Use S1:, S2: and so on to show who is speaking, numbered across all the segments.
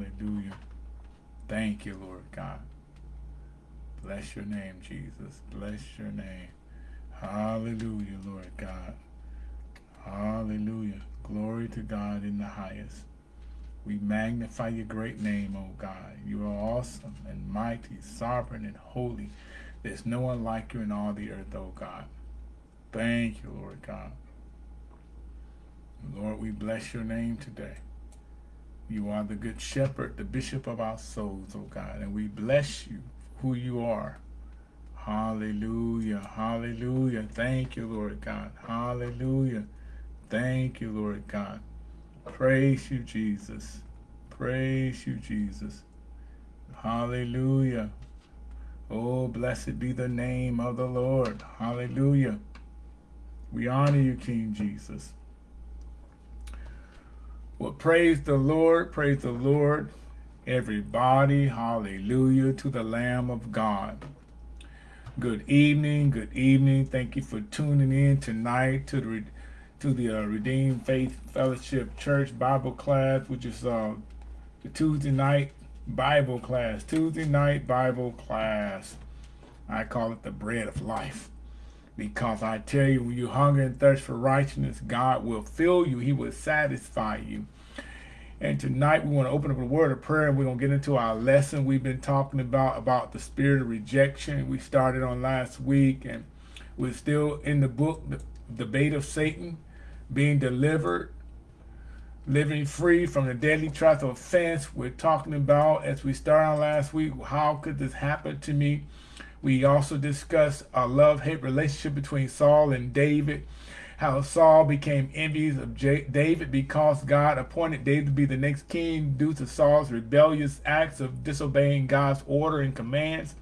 S1: Hallelujah. Thank you, Lord God. Bless your name, Jesus. Bless your name. Hallelujah, Lord God. Hallelujah. Glory to God in the highest. We magnify your great name, O God. You are awesome and mighty, sovereign and holy. There's no one like you in all the earth, O God. Thank you, Lord God. Lord, we bless your name today. You are the good shepherd, the bishop of our souls, O God, and we bless you who you are. Hallelujah, hallelujah. Thank you, Lord God. Hallelujah. Thank you, Lord God. Praise you, Jesus. Praise you, Jesus. Hallelujah. Oh, blessed be the name of the Lord. Hallelujah. We honor you, King Jesus. Well, praise the Lord, praise the Lord, everybody. Hallelujah to the Lamb of God. Good evening, good evening. Thank you for tuning in tonight to the to the uh, Redeemed Faith Fellowship Church Bible class, which is uh, the Tuesday night Bible class. Tuesday night Bible class. I call it the bread of life. Because I tell you, when you hunger and thirst for righteousness, God will fill you. He will satisfy you. And tonight we want to open up a word of prayer and we're going to get into our lesson we've been talking about, about the spirit of rejection. We started on last week and we're still in the book, the Bait of Satan, being delivered, living free from the deadly trap of offense. We're talking about, as we started on last week, how could this happen to me? We also discussed a love-hate relationship between Saul and David, how Saul became envious of J David because God appointed David to be the next king due to Saul's rebellious acts of disobeying God's order and commands.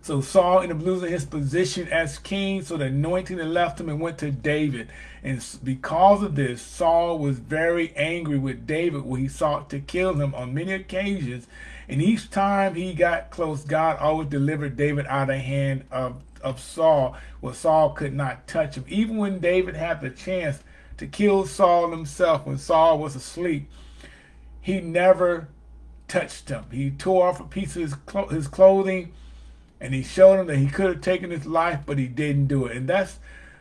S1: So Saul ended up losing his position as king, so the anointing left him and went to David. And because of this, Saul was very angry with David when he sought to kill him on many occasions. And each time he got close, God always delivered David out of the hand of, of Saul, where Saul could not touch him. Even when David had the chance to kill Saul himself, when Saul was asleep, he never touched him. He tore off a piece of his, clo his clothing, and he showed him that he could have taken his life, but he didn't do it. And that's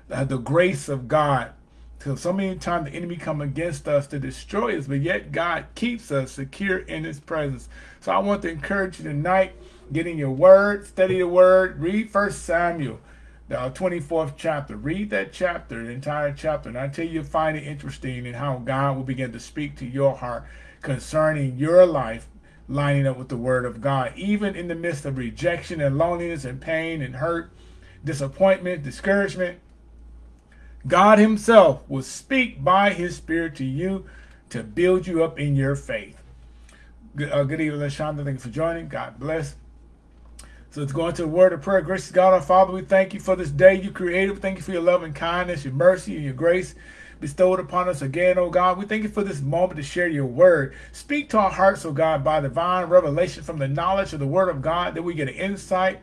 S1: the grace of God because so many times the enemy come against us to destroy us, but yet God keeps us secure in his presence. So I want to encourage you tonight, get in your word, study the word, read First Samuel, the uh, 24th chapter. Read that chapter, the entire chapter, and until you find it interesting and how God will begin to speak to your heart concerning your life, lining up with the word of God, even in the midst of rejection and loneliness and pain and hurt, disappointment, discouragement, God himself will speak by his spirit to you to build you up in your faith. Good, uh, good evening, LaShonda. Thank you for joining. God bless. So let's go into the word of prayer. Gracious God, our Father, we thank you for this day you created. Thank you for your love and kindness, your mercy, and your grace bestowed upon us again, oh God. We thank you for this moment to share your word. Speak to our hearts, oh God, by divine revelation from the knowledge of the word of God, that we get an insight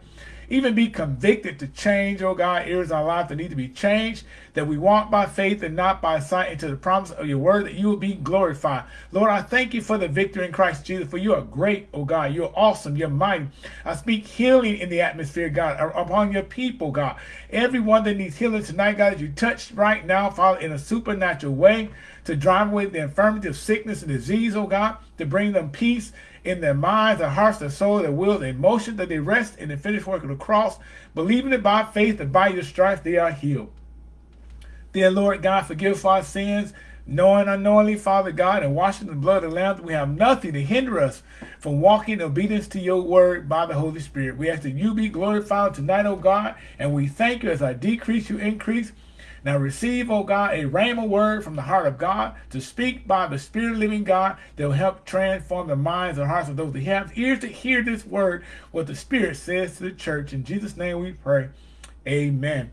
S1: even be convicted to change, oh God, areas in our life that need to be changed, that we walk by faith and not by sight into the promise of your word, that you will be glorified. Lord, I thank you for the victory in Christ Jesus, for you are great, oh God. You're awesome. You're mighty. I speak healing in the atmosphere, God, upon your people, God. Everyone that needs healing tonight, God, that you touch right now, Father, in a supernatural way to drive away the infirmity of sickness and disease, oh God, to bring them peace in their minds, their hearts, their soul, their will, their emotions, that they rest in the finished work of the cross, believing it by faith that by your stripes they are healed. Dear Lord God, forgive our sins, knowing unknowingly, Father God, and washing the blood of the Lamb, we have nothing to hinder us from walking in obedience to your word by the Holy Spirit. We ask that you be glorified tonight, O God, and we thank you as I decrease, you increase, now receive, O God, a rhema word from the heart of God to speak by the Spirit of living God that will help transform the minds and hearts of those that have ears to hear this word, what the Spirit says to the church. In Jesus' name we pray. Amen.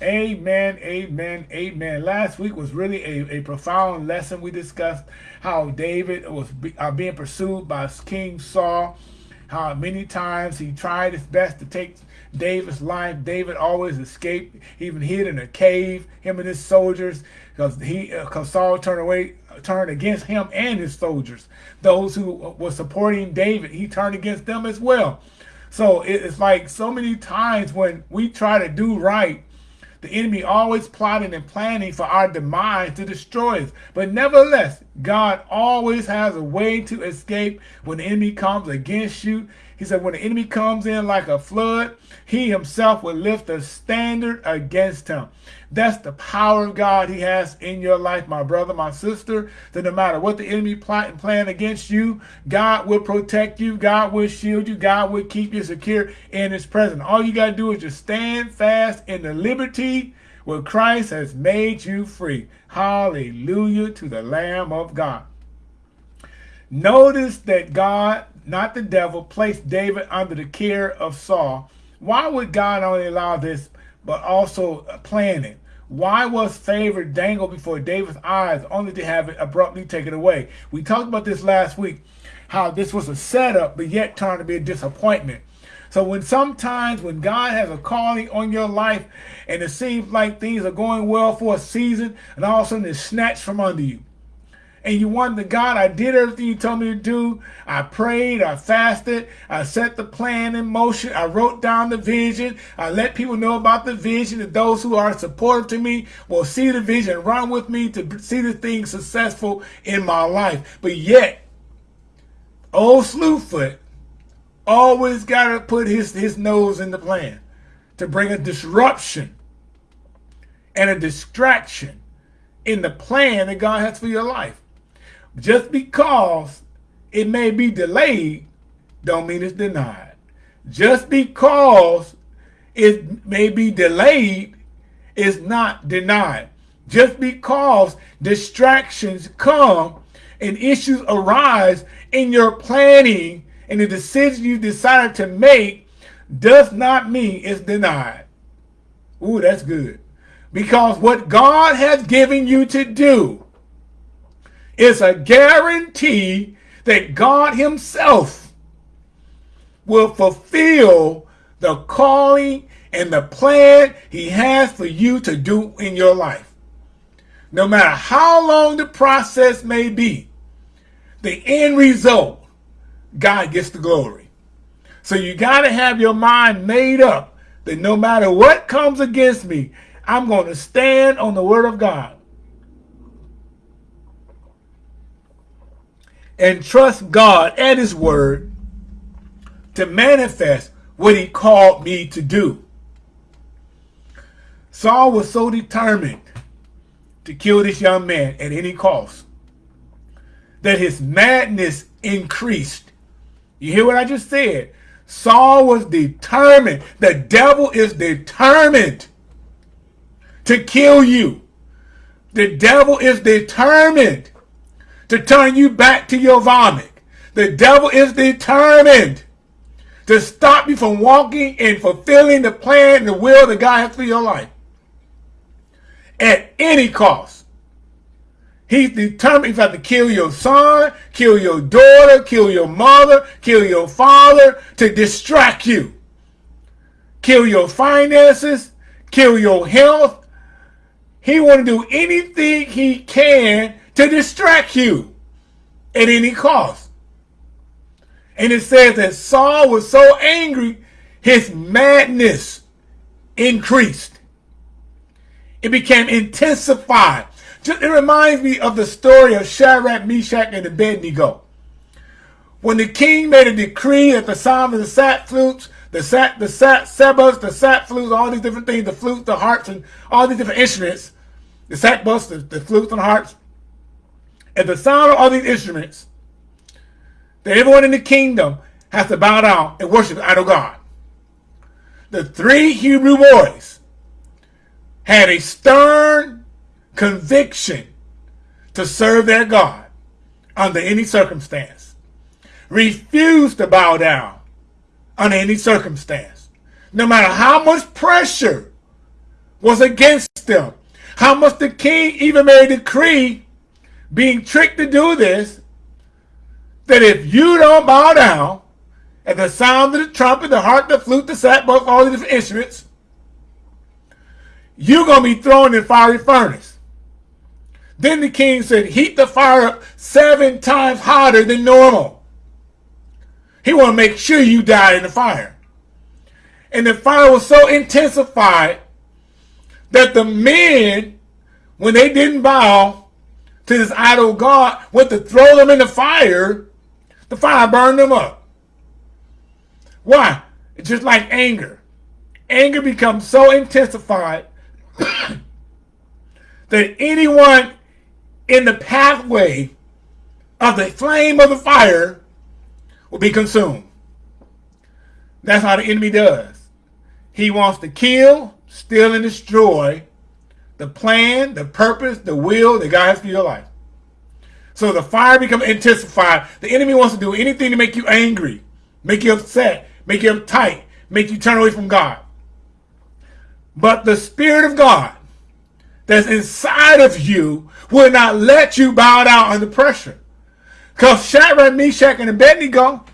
S1: Amen, amen, amen. Last week was really a, a profound lesson. We discussed how David was be, uh, being pursued by King Saul, how many times he tried his best to take David's life. David always escaped, even hid in a cave, him and his soldiers, because he, because Saul turned away turned against him and his soldiers. Those who were supporting David, he turned against them as well. So it's like so many times when we try to do right, the enemy always plotting and planning for our demise to destroy us. But nevertheless, God always has a way to escape when the enemy comes against you. He said when the enemy comes in like a flood, he himself will lift a standard against him. That's the power of God he has in your life, my brother, my sister, that no matter what the enemy plot and plan against you, God will protect you, God will shield you, God will keep you secure in his presence. All you got to do is just stand fast in the liberty where Christ has made you free. Hallelujah to the Lamb of God. Notice that God, not the devil, placed David under the care of Saul. Why would God only allow this but also planning. Why was favor dangled before David's eyes only to have it abruptly taken away? We talked about this last week, how this was a setup, but yet turned to be a disappointment. So when sometimes when God has a calling on your life and it seems like things are going well for a season and all of a sudden it's snatched from under you and you wonder, God, I did everything you told me to do. I prayed, I fasted, I set the plan in motion, I wrote down the vision, I let people know about the vision, that those who are supportive to me will see the vision, run with me to see the things successful in my life. But yet, old Slewfoot always got to put his, his nose in the plan to bring a disruption and a distraction in the plan that God has for your life. Just because it may be delayed, don't mean it's denied. Just because it may be delayed is not denied. Just because distractions come and issues arise in your planning and the decision you decided to make does not mean it's denied. Ooh, that's good. Because what God has given you to do is a guarantee that God himself will fulfill the calling and the plan he has for you to do in your life. No matter how long the process may be, the end result, God gets the glory. So you got to have your mind made up that no matter what comes against me, I'm going to stand on the word of God. And trust God and his word to manifest what he called me to do. Saul was so determined to kill this young man at any cost that his madness increased. You hear what I just said? Saul was determined. The devil is determined to kill you. The devil is determined to turn you back to your vomit. The devil is determined to stop you from walking and fulfilling the plan and the will that God has for your life. At any cost. He's determined if to kill your son, kill your daughter, kill your mother, kill your father to distract you. Kill your finances, kill your health. He want to do anything he can to distract you at any cost. And it says that Saul was so angry, his madness increased. It became intensified. It reminds me of the story of Shadrach, Meshach, and Abednego. When the king made a decree at the sound of the sat flutes, the sat, the sat, sebas, the sat flutes, all these different things, the flutes, the harps, and all these different instruments, the sackbuts, the, the flutes and harps, at the sound of all these instruments, that everyone in the kingdom has to bow down and worship idol God. The three Hebrew boys had a stern conviction to serve their God under any circumstance. Refused to bow down under any circumstance. No matter how much pressure was against them. How much the king even made a decree being tricked to do this, that if you don't bow down at the sound of the trumpet, the harp, the flute, the sackbut, all the different instruments, you're going to be thrown in fiery furnace. Then the king said, heat the fire up seven times hotter than normal. He want to make sure you die in the fire. And the fire was so intensified that the men, when they didn't bow to this idol god, went to throw them in the fire, the fire burned them up. Why? It's just like anger. Anger becomes so intensified that anyone in the pathway of the flame of the fire will be consumed. That's how the enemy does. He wants to kill, steal, and destroy the plan, the purpose, the will that God has for your life. So the fire becomes intensified. The enemy wants to do anything to make you angry, make you upset, make you uptight, make you turn away from God. But the Spirit of God that's inside of you will not let you bow down under pressure. Because Shadrach, Meshach, and Abednego,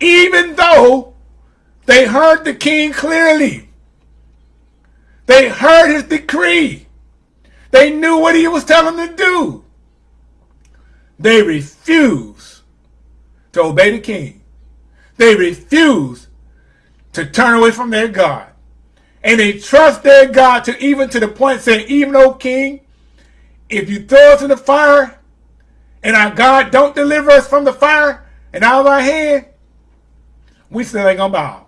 S1: even though they heard the king clearly, they heard his decree, they knew what he was telling them to do, they refused to obey the king. They refused to turn away from their God. And they trust their God to even to the point saying, even though king, if you throw us in the fire and our God don't deliver us from the fire and out of our hand, we still ain't gonna bow.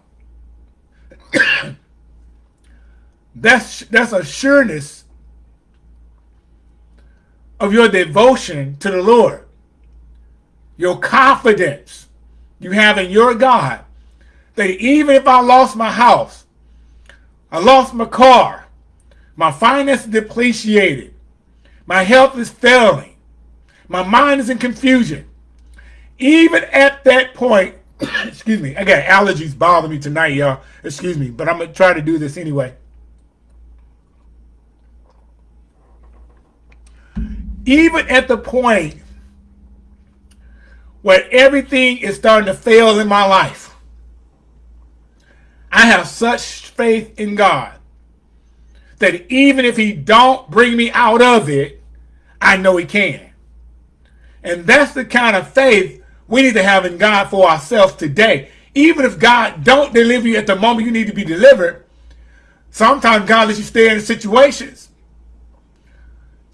S1: That's that's a sureness of your devotion to the Lord. Your confidence you have in your God that even if I lost my house, I lost my car, my finances depreciated, my health is failing, my mind is in confusion. Even at that point, excuse me, I got allergies bothering me tonight, y'all. Excuse me, but I'm going to try to do this anyway. Even at the point where everything is starting to fail in my life, I have such faith in God that even if he don't bring me out of it, I know he can. And that's the kind of faith we need to have in God for ourselves today. Even if God don't deliver you at the moment you need to be delivered, sometimes God lets you stay in situations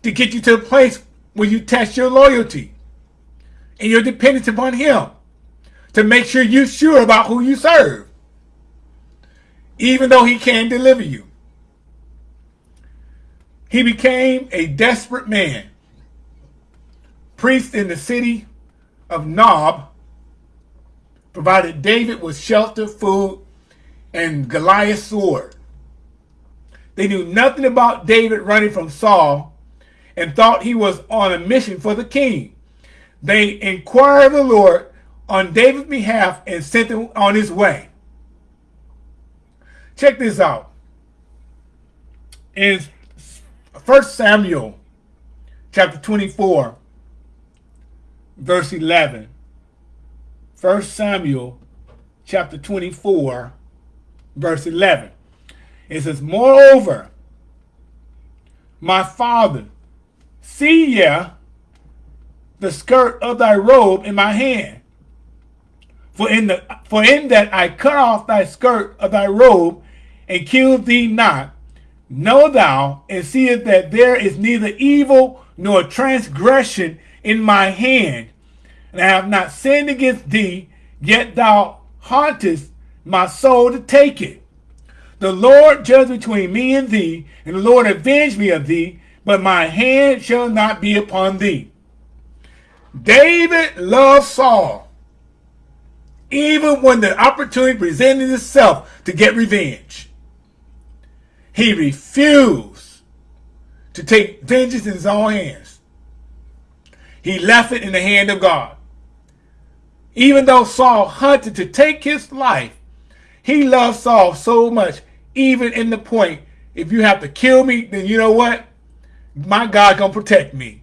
S1: to get you to the place where you test your loyalty and your dependence upon him to make sure you're sure about who you serve even though he can deliver you. He became a desperate man, priest in the city of Nob, provided David with shelter, food, and Goliath's sword. They knew nothing about David running from Saul and thought he was on a mission for the king. They inquired of the Lord on David's behalf and sent him on his way. Check this out. In 1 Samuel chapter 24, verse 11. 1 Samuel chapter 24, verse 11. It says, Moreover, my father, see ye the skirt of thy robe in my hand. For in, the, for in that I cut off thy skirt of thy robe and killed thee not. Know thou and seest that there is neither evil nor transgression in my hand, and I have not sinned against thee, yet thou hauntest my soul to take it. The Lord judge between me and thee, and the Lord avenge me of thee, but my hand shall not be upon thee. David loved Saul, even when the opportunity presented itself to get revenge. He refused to take vengeance in his own hands. He left it in the hand of God. Even though Saul hunted to take his life, he loved Saul so much, even in the point, if you have to kill me, then you know what? My God gonna protect me.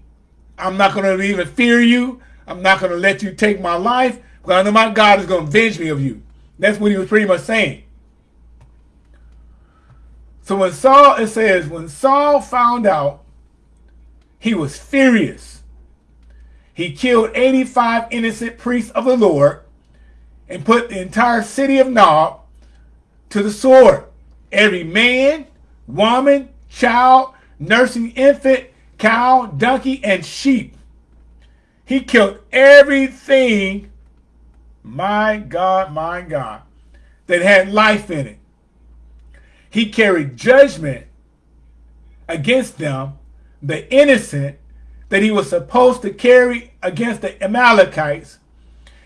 S1: I'm not gonna even fear you. I'm not gonna let you take my life, because I know my God is gonna avenge me of you. That's what he was pretty much saying. So when Saul, it says, when Saul found out he was furious. He killed 85 innocent priests of the Lord and put the entire city of Nob to the sword. Every man, woman, child, nursing infant, cow, donkey, and sheep. He killed everything, my God, my God, that had life in it. He carried judgment against them, the innocent, that he was supposed to carry against the Amalekites.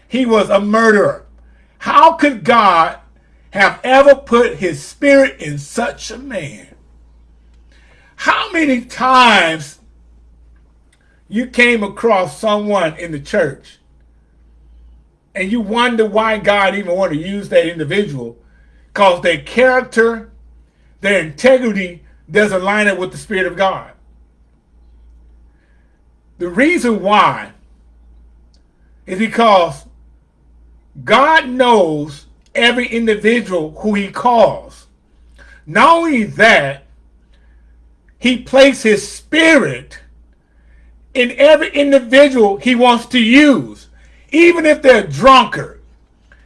S1: He was a murderer. How could God have ever put his spirit in such a man? How many times you came across someone in the church and you wonder why God even want to use that individual because their character, their integrity doesn't line up with the Spirit of God. The reason why is because God knows every individual who he calls. Not only that, he placed his spirit in every individual he wants to use, even if they're drunkard,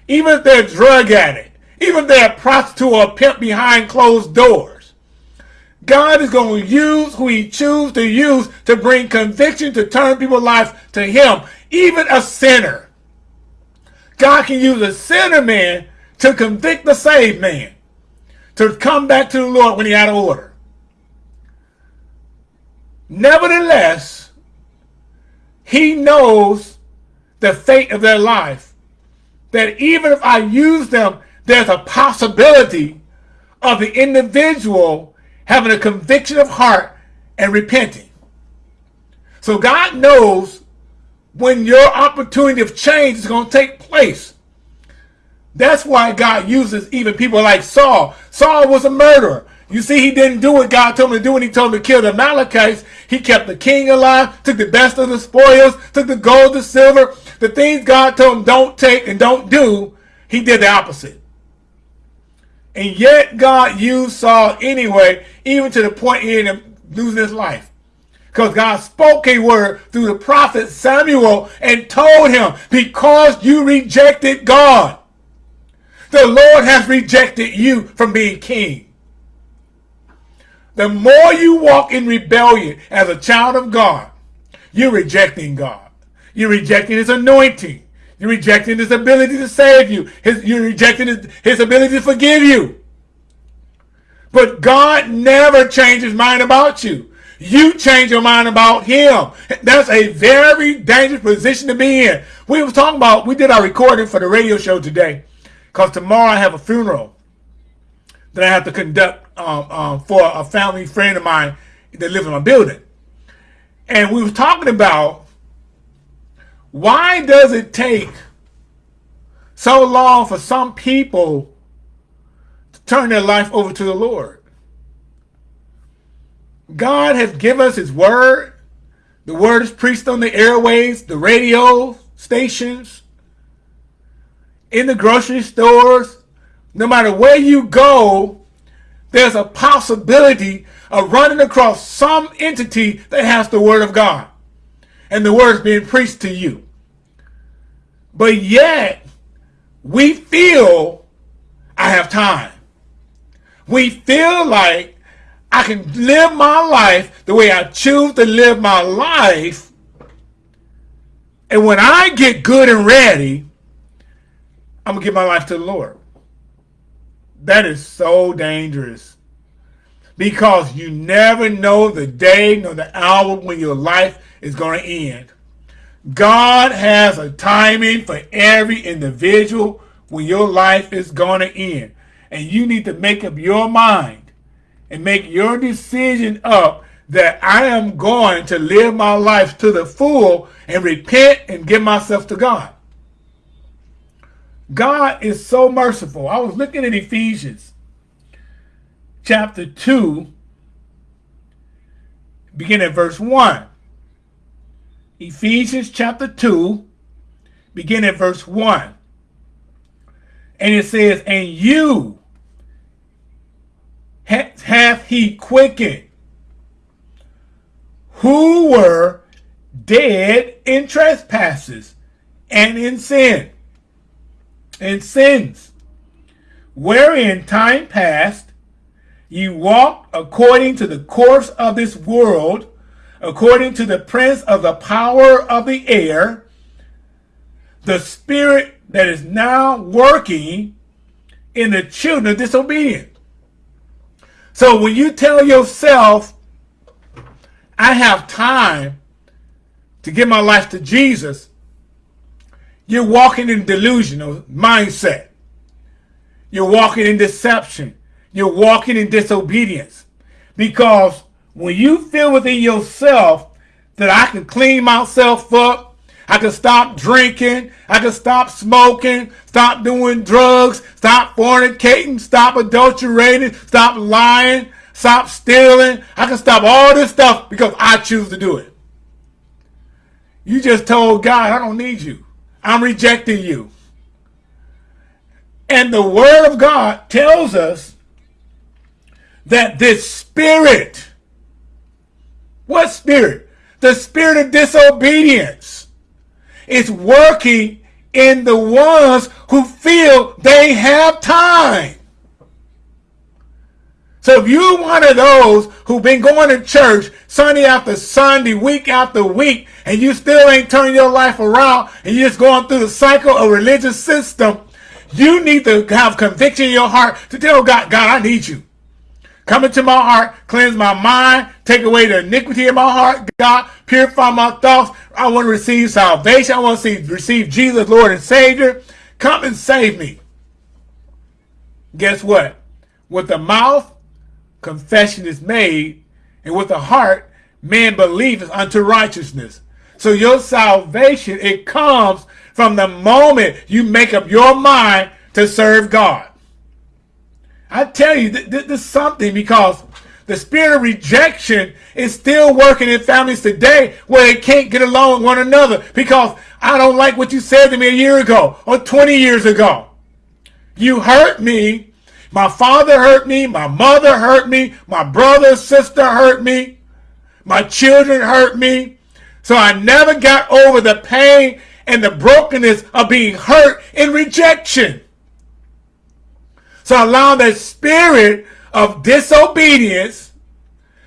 S1: even if they're drug addict, even if they're a prostitute or a pimp behind closed doors. God is going to use who he chooses to use to bring conviction to turn people's lives to him, even a sinner. God can use a sinner man to convict the saved man, to come back to the Lord when he's out of order. Nevertheless, he knows the fate of their life. That even if I use them, there's a possibility of the individual having a conviction of heart and repenting. So God knows when your opportunity of change is going to take place. That's why God uses even people like Saul. Saul was a murderer. You see, he didn't do what God told him to do when he told him to kill the Amalekites. He kept the king alive, took the best of the spoils, took the gold, the silver, the things God told him don't take and don't do. He did the opposite. And yet God used Saul anyway, even to the point he ended up losing his life. Because God spoke a word through the prophet Samuel and told him, because you rejected God, the Lord has rejected you from being king. The more you walk in rebellion as a child of God, you're rejecting God. You're rejecting his anointing. You're rejecting his ability to save you. His, you're rejecting his, his ability to forgive you. But God never changes mind about you. You change your mind about him. That's a very dangerous position to be in. We were talking about, we did our recording for the radio show today because tomorrow I have a funeral that I have to conduct um, um, for a family friend of mine that lives in my building. And we were talking about why does it take so long for some people to turn their life over to the Lord? God has given us his word. The word is preached on the airways, the radio stations, in the grocery stores. No matter where you go, there's a possibility of running across some entity that has the word of God. And the word is being preached to you. But yet, we feel I have time. We feel like I can live my life the way I choose to live my life. And when I get good and ready, I'm going to give my life to the Lord. That is so dangerous. Because you never know the day nor the hour when your life is going to end. God has a timing for every individual when your life is going to end. And you need to make up your mind and make your decision up that I am going to live my life to the full and repent and give myself to God. God is so merciful. I was looking at Ephesians chapter 2, beginning at verse 1. Ephesians chapter 2, beginning at verse 1. And it says, And you hath he quickened, who were dead in trespasses and in sin, in sins, wherein time past you walked according to the course of this world, according to the prince of the power of the air, the spirit that is now working in the children of disobedience. So when you tell yourself, I have time to give my life to Jesus, you're walking in delusional mindset. You're walking in deception. You're walking in disobedience. Because when you feel within yourself that I can clean myself up, I can stop drinking. I can stop smoking, stop doing drugs, stop fornicating, stop adulterating, stop lying, stop stealing. I can stop all this stuff because I choose to do it. You just told God, I don't need you. I'm rejecting you. And the word of God tells us that this spirit, what spirit? The spirit of disobedience is working in the ones who feel they have time. So if you're one of those who've been going to church Sunday after Sunday, week after week, and you still ain't turning your life around and you're just going through the cycle of religious system, you need to have conviction in your heart to tell God, God, I need you. Come into my heart, cleanse my mind, take away the iniquity in my heart, God, purify my thoughts. I want to receive salvation. I want to see, receive Jesus, Lord and Savior. Come and save me. Guess what? With the mouth, confession is made, and with the heart, man believes unto righteousness. So your salvation, it comes from the moment you make up your mind to serve God. I tell you, th th this is something because the spirit of rejection is still working in families today where they can't get along with one another because I don't like what you said to me a year ago or 20 years ago. You hurt me my father hurt me. My mother hurt me. My brother, sister hurt me. My children hurt me. So I never got over the pain and the brokenness of being hurt in rejection. So I allow that spirit of disobedience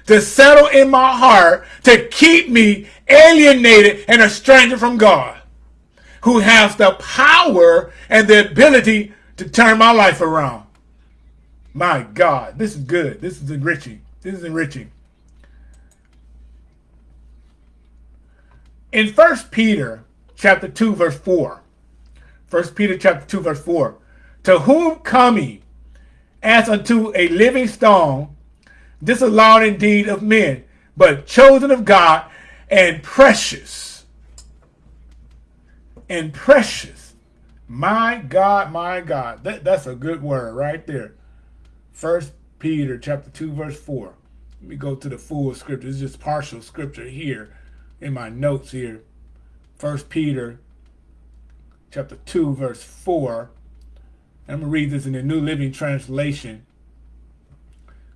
S1: to settle in my heart to keep me alienated and estranged from God, who has the power and the ability to turn my life around. My God, this is good. This is enriching. This is enriching. In First Peter chapter 2, verse 4, First Peter chapter 2, verse 4, to whom coming as unto a living stone, disallowed indeed of men, but chosen of God and precious. And precious. My God, my God. That, that's a good word right there. First Peter chapter 2, verse 4. Let me go to the full scripture. It's just partial scripture here in my notes here. First Peter chapter 2, verse 4. I'm going to read this in the New Living Translation.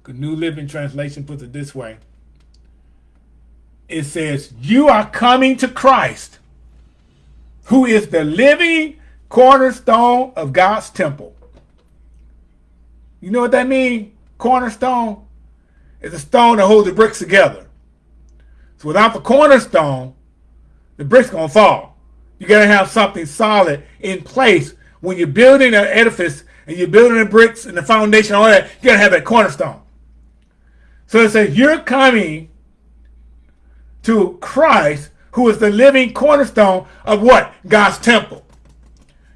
S1: The New Living Translation puts it this way. It says, you are coming to Christ, who is the living cornerstone of God's temple. You know what that means? Cornerstone is a stone that holds the bricks together. So without the cornerstone, the bricks gonna fall. You gotta have something solid in place when you're building an edifice and you're building the bricks and the foundation, all that. You gotta have that cornerstone. So it says you're coming to Christ, who is the living cornerstone of what? God's temple.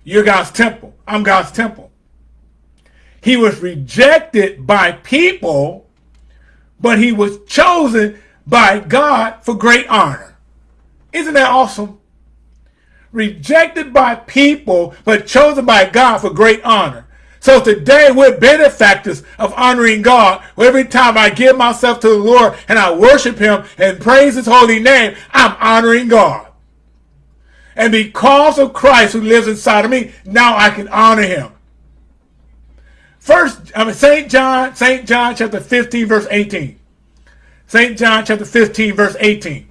S1: You're God's temple. I'm God's temple. He was rejected by people, but he was chosen by God for great honor. Isn't that awesome? Rejected by people, but chosen by God for great honor. So today we're benefactors of honoring God. Every time I give myself to the Lord and I worship him and praise his holy name, I'm honoring God. And because of Christ who lives inside of me, now I can honor him. First, I mean, St. John, St. John chapter 15, verse 18. St. John chapter 15, verse 18.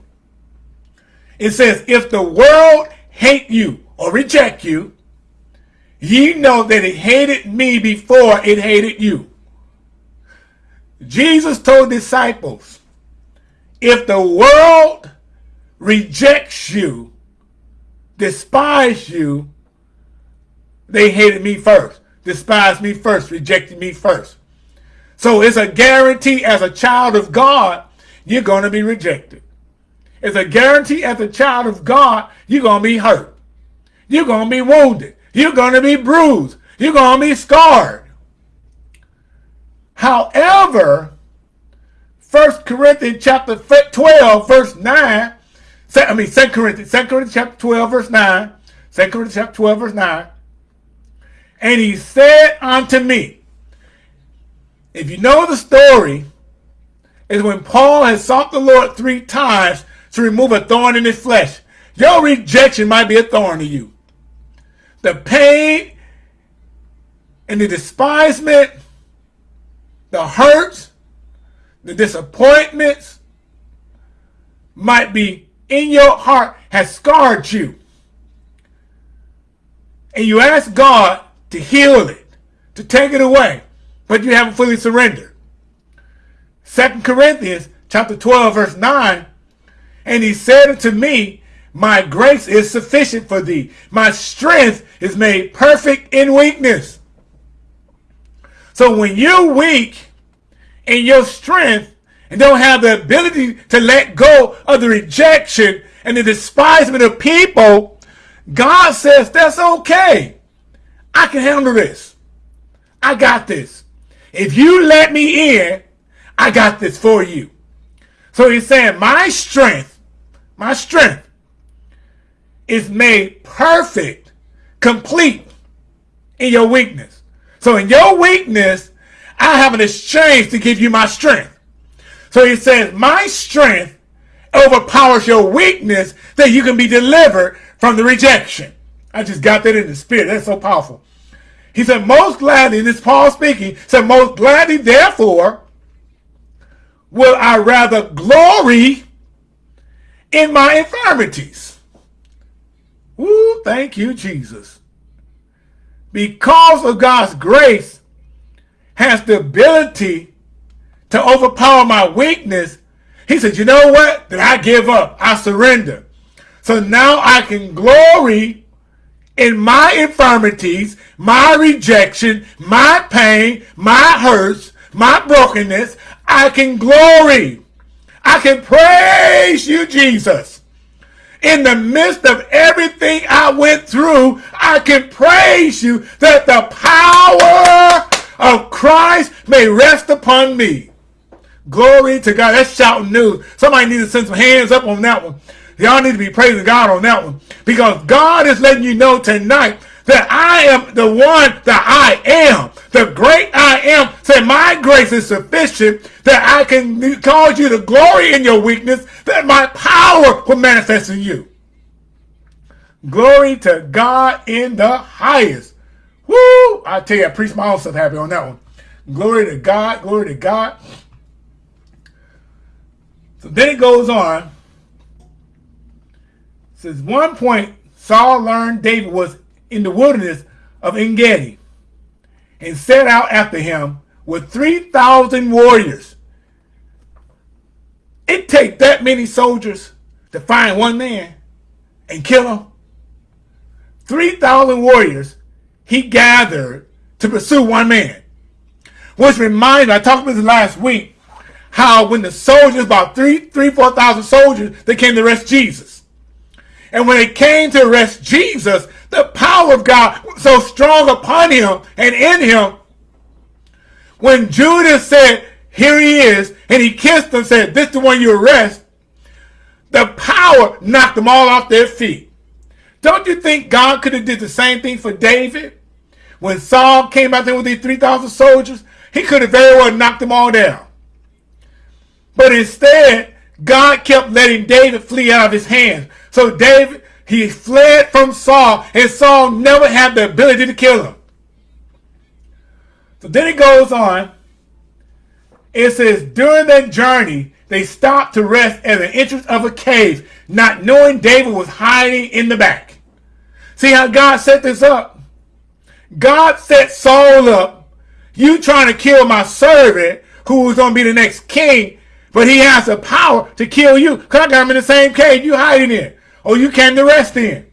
S1: It says, if the world hate you or reject you, ye know that it hated me before it hated you. Jesus told disciples, if the world rejects you, despise you, they hated me first, despised me first, rejected me first. So it's a guarantee as a child of God, you're going to be rejected. It's a guarantee as a child of God, you're going to be hurt. You're going to be wounded. You're going to be bruised. You're going to be scarred. However, 1 Corinthians chapter 12, verse 9, I mean 2 Corinthians, 2 Corinthians chapter 12, verse 9, 2 Corinthians chapter 12, verse 9, and he said unto me, if you know the story, is when Paul has sought the Lord three times to remove a thorn in his flesh. Your rejection might be a thorn to you. The pain and the despisement, the hurts, the disappointments might be in your heart has scarred you. And you ask God to heal it, to take it away, but you haven't fully surrendered. Second Corinthians chapter 12, verse 9 and he said unto me, My grace is sufficient for thee. My strength is made perfect in weakness. So when you're weak in your strength and don't have the ability to let go of the rejection and the despisement of people, God says, that's okay. I can handle this. I got this. If you let me in, I got this for you. So he's saying, my strength my strength is made perfect, complete in your weakness. So in your weakness, I have an exchange to give you my strength. So he says, my strength overpowers your weakness that you can be delivered from the rejection. I just got that in the spirit. That's so powerful. He said, most gladly, this Paul speaking, said, most gladly, therefore, will I rather glory in my infirmities. Ooh, thank you, Jesus. Because of God's grace has the ability to overpower my weakness, he said, you know what? Then I give up. I surrender. So now I can glory in my infirmities, my rejection, my pain, my hurts, my brokenness. I can glory I can praise you, Jesus. In the midst of everything I went through, I can praise you that the power of Christ may rest upon me. Glory to God. That's shouting news. Somebody needs to send some hands up on that one. Y'all need to be praising God on that one. Because God is letting you know tonight that I am the one that I am. The great I am. Say, my grace is sufficient that I can cause you to glory in your weakness, that my power will manifest in you. Glory to God in the highest. Woo! I tell you, I preached my own stuff happy on that one. Glory to God, glory to God. So then it goes on. Says, one point, Saul learned David was in the wilderness of Engedi and set out after him with 3,000 warriors. It take that many soldiers to find one man and kill him. 3,000 warriors he gathered to pursue one man. Which reminds I talked about this last week, how when the soldiers, about three, three, 4,000 soldiers, they came to arrest Jesus. And when they came to arrest Jesus, the power of God so strong upon him and in him. When Judas said, here he is, and he kissed him, said, this is the one you arrest, the power knocked them all off their feet. Don't you think God could have did the same thing for David? When Saul came out there with these 3,000 soldiers, he could have very well knocked them all down. But instead, God kept letting David flee out of his hands. So David, he fled from Saul, and Saul never had the ability to kill him. So then it goes on. It says, during that journey, they stopped to rest at the entrance of a cave, not knowing David was hiding in the back. See how God set this up? God set Saul up. You trying to kill my servant who was going to be the next king, but he has the power to kill you because I got him in the same cave you hiding in. Or you came to rest in.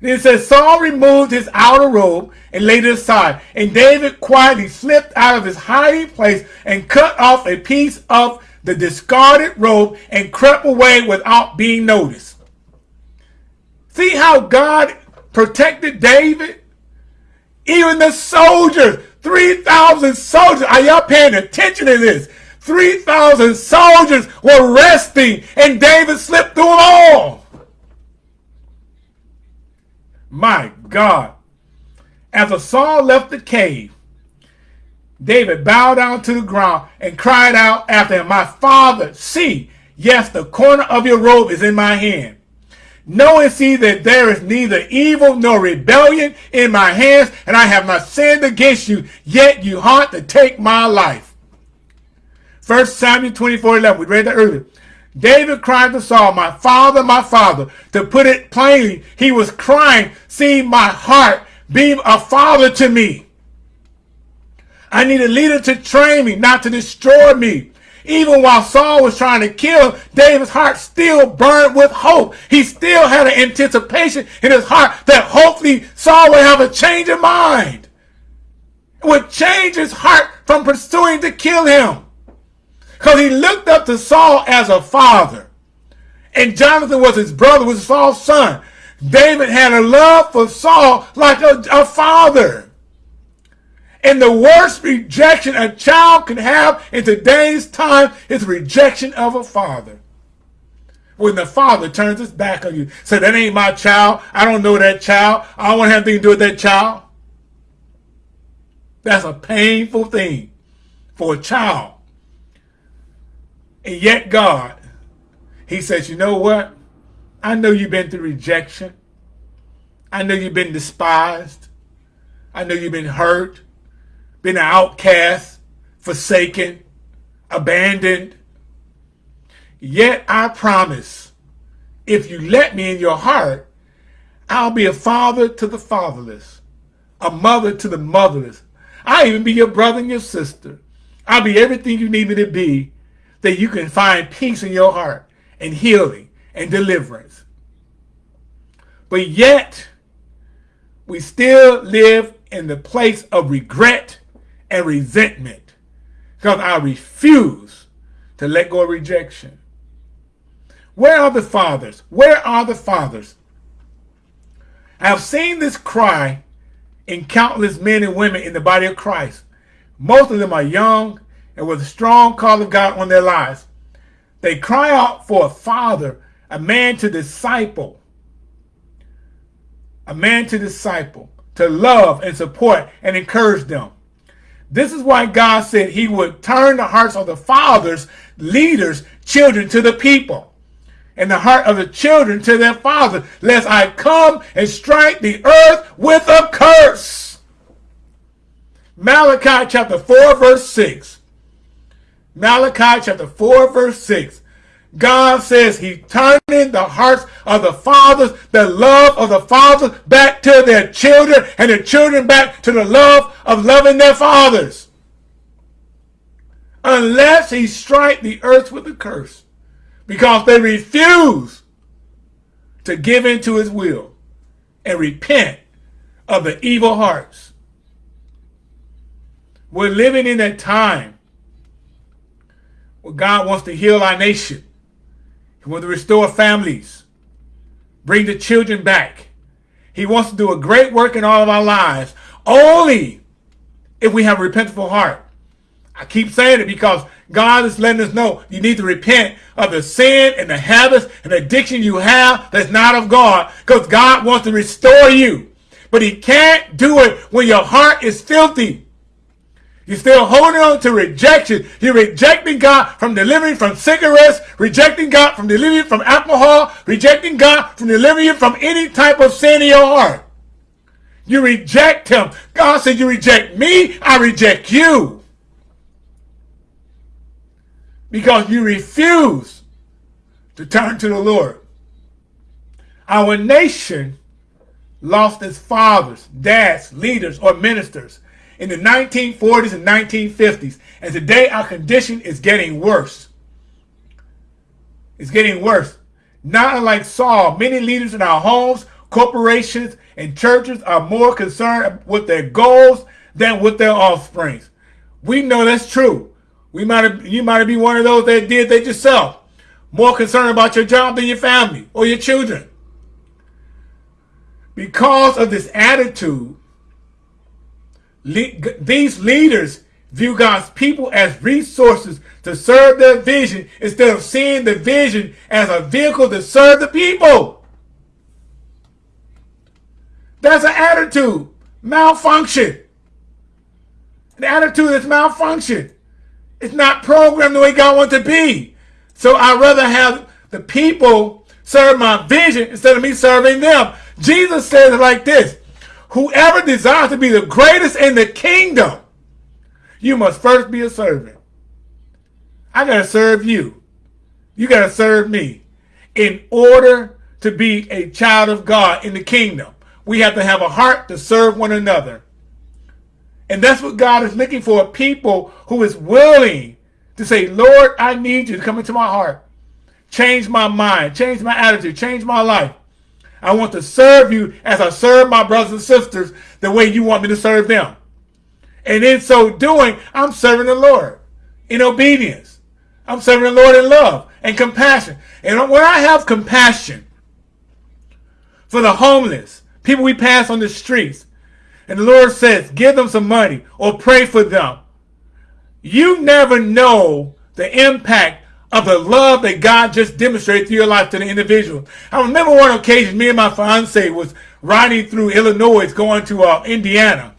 S1: Then it says, Saul removed his outer robe and laid it aside. And David quietly slipped out of his hiding place and cut off a piece of the discarded robe and crept away without being noticed. See how God protected David? Even the soldiers, 3,000 soldiers, are y'all paying attention to this? 3,000 soldiers were resting and David slipped through them all. My God. After Saul left the cave, David bowed down to the ground and cried out after him, My father, see, yes, the corner of your robe is in my hand. Know and see that there is neither evil nor rebellion in my hands, and I have not sinned against you, yet you haunt to take my life. First Samuel 24, 11, we read that earlier. David cried to Saul, my father, my father. To put it plainly, he was crying, see my heart, be a father to me. I need a leader to train me, not to destroy me. Even while Saul was trying to kill, David's heart still burned with hope. He still had an anticipation in his heart that hopefully Saul would have a change of mind. Would change his heart from pursuing to kill him. Because he looked up to Saul as a father. And Jonathan was his brother, was Saul's son. David had a love for Saul like a, a father. And the worst rejection a child can have in today's time is rejection of a father. When the father turns his back on you, say, that ain't my child. I don't know that child. I don't want to have anything to do with that child. That's a painful thing for a child. And yet God, he says, you know what? I know you've been through rejection. I know you've been despised. I know you've been hurt been an outcast, forsaken, abandoned. Yet I promise, if you let me in your heart, I'll be a father to the fatherless, a mother to the motherless. I'll even be your brother and your sister. I'll be everything you need me to be that you can find peace in your heart and healing and deliverance. But yet, we still live in the place of regret and resentment because I refuse to let go of rejection. Where are the fathers? Where are the fathers? I have seen this cry in countless men and women in the body of Christ. Most of them are young and with a strong call of God on their lives. They cry out for a father, a man to disciple, a man to disciple, to love and support and encourage them. This is why God said he would turn the hearts of the fathers, leaders, children to the people, and the heart of the children to their father, lest I come and strike the earth with a curse. Malachi chapter 4 verse 6. Malachi chapter 4 verse 6. God says he's turning the hearts of the fathers, the love of the fathers back to their children and the children back to the love of loving their fathers. Unless he strike the earth with a curse because they refuse to give in to his will and repent of the evil hearts. We're living in that time where God wants to heal our nation. He wants to restore families, bring the children back. He wants to do a great work in all of our lives, only if we have a repentful heart. I keep saying it because God is letting us know you need to repent of the sin and the habits and addiction you have that's not of God because God wants to restore you. But he can't do it when your heart is filthy. You're still holding on to rejection. You're rejecting God from delivering from cigarettes, rejecting God from delivering from alcohol, rejecting God from delivering from any type of sin in your heart. You reject him. God said, you reject me, I reject you. because you refuse to turn to the Lord. Our nation lost its fathers, dads, leaders, or ministers in the 1940s and 1950s. And today our condition is getting worse. It's getting worse. Not unlike Saul, many leaders in our homes, corporations, and churches are more concerned with their goals than with their offsprings. We know that's true. We might have, you might be one of those that did that yourself. More concerned about your job than your family or your children. Because of this attitude, le these leaders view God's people as resources to serve their vision instead of seeing the vision as a vehicle to serve the people. That's an attitude. Malfunction. The attitude is malfunction. It's not programmed the way God wants to be. So I'd rather have the people serve my vision instead of me serving them. Jesus says it like this. Whoever desires to be the greatest in the kingdom, you must first be a servant. I got to serve you. You got to serve me. In order to be a child of God in the kingdom, we have to have a heart to serve one another. And that's what God is looking for, people who is willing to say, Lord, I need you to come into my heart. Change my mind, change my attitude, change my life. I want to serve you as I serve my brothers and sisters the way you want me to serve them. And in so doing, I'm serving the Lord in obedience. I'm serving the Lord in love and compassion. And when I have compassion for the homeless, people we pass on the streets, and the Lord says, give them some money or pray for them, you never know the impact of the love that God just demonstrated through your life to the individual. I remember one occasion, me and my fiance was riding through Illinois, going to uh, Indiana.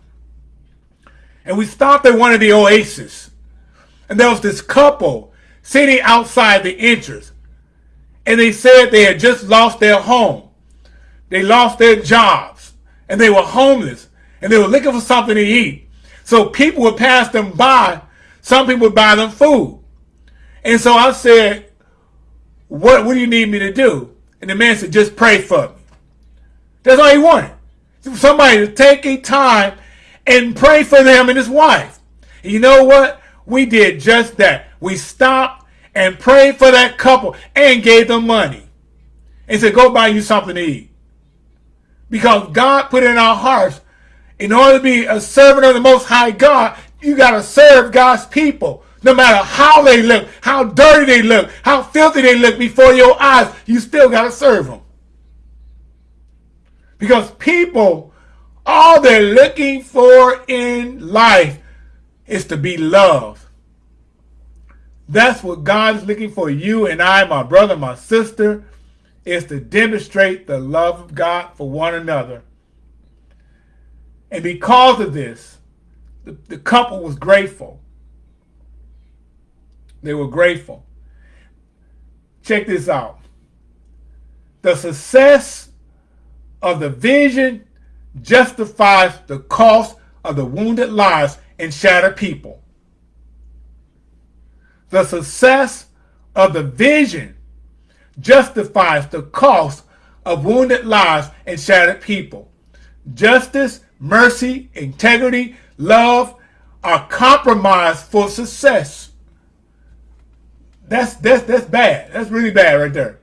S1: And we stopped at one of the oases. And there was this couple sitting outside the entrance. And they said they had just lost their home. They lost their jobs. And they were homeless. And they were looking for something to eat. So people would pass them by. Some people would buy them food. And so I said, what, what do you need me to do? And the man said, just pray for me. That's all he wanted. Somebody to take a time and pray for them and his wife. And you know what? We did just that. We stopped and prayed for that couple and gave them money. And said, go buy you something to eat. Because God put in our hearts, in order to be a servant of the Most High God, you got to serve God's people. No matter how they look, how dirty they look, how filthy they look before your eyes, you still got to serve them. Because people, all they're looking for in life is to be loved. That's what God is looking for you and I, my brother, my sister, is to demonstrate the love of God for one another. And because of this, the, the couple was grateful. They were grateful. Check this out. The success of the vision justifies the cost of the wounded lives and shattered people. The success of the vision justifies the cost of wounded lives and shattered people. Justice, mercy, integrity, love are compromised for success. That's that's that's bad. That's really bad right there.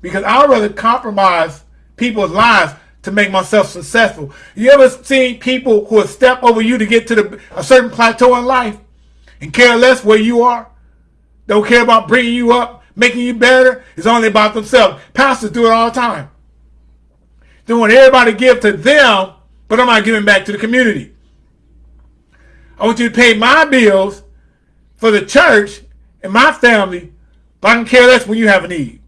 S1: Because I'd rather compromise people's lives to make myself successful. You ever seen people who will step over you to get to the, a certain plateau in life and care less where you are? Don't care about bringing you up, making you better. It's only about themselves. Pastors do it all the time. They want everybody to give to them, but I'm not giving back to the community. I want you to pay my bills for the church and my family, but I can care less when you have a need.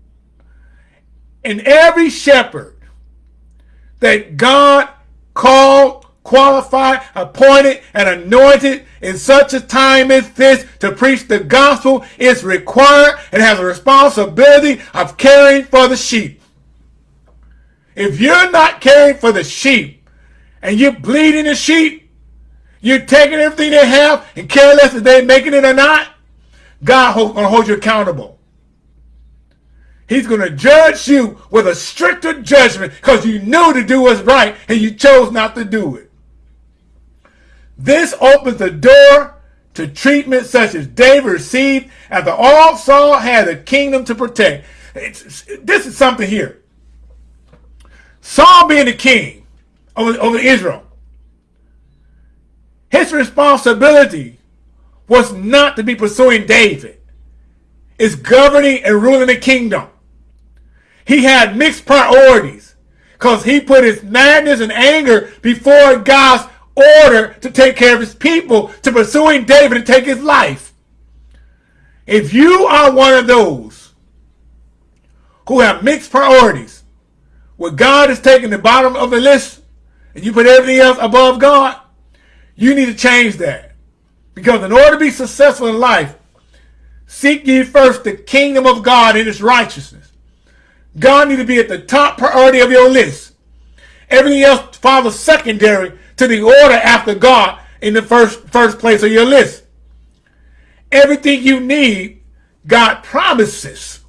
S1: And every shepherd that God called, qualified, appointed, and anointed in such a time as this to preach the gospel is required and has a responsibility of caring for the sheep. If you're not caring for the sheep and you're bleeding the sheep, you're taking everything they have and care less if they're making it or not, God to hold you accountable. He's going to judge you with a stricter judgment because you knew to do what's right and you chose not to do it. This opens the door to treatment such as David received after all Saul had a kingdom to protect. It's, this is something here. Saul being the king over, over Israel, his responsibility was not to be pursuing David. It's governing and ruling the kingdom. He had mixed priorities because he put his madness and anger before God's order to take care of his people, to pursuing David to take his life. If you are one of those who have mixed priorities, where God is taking the bottom of the list and you put everything else above God, you need to change that. Because in order to be successful in life, seek ye first the kingdom of God and its righteousness. God need to be at the top priority of your list. Everything else follows secondary to the order after God in the first, first place of your list. Everything you need, God promises.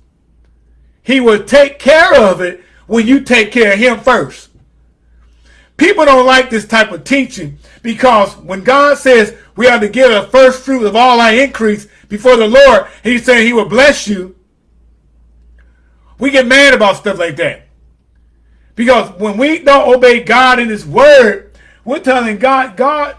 S1: He will take care of it when you take care of him first. People don't like this type of teaching because when God says we are to give the first fruit of all our increase before the Lord, he's saying he will bless you. We get mad about stuff like that. Because when we don't obey God in his word, we're telling God, God,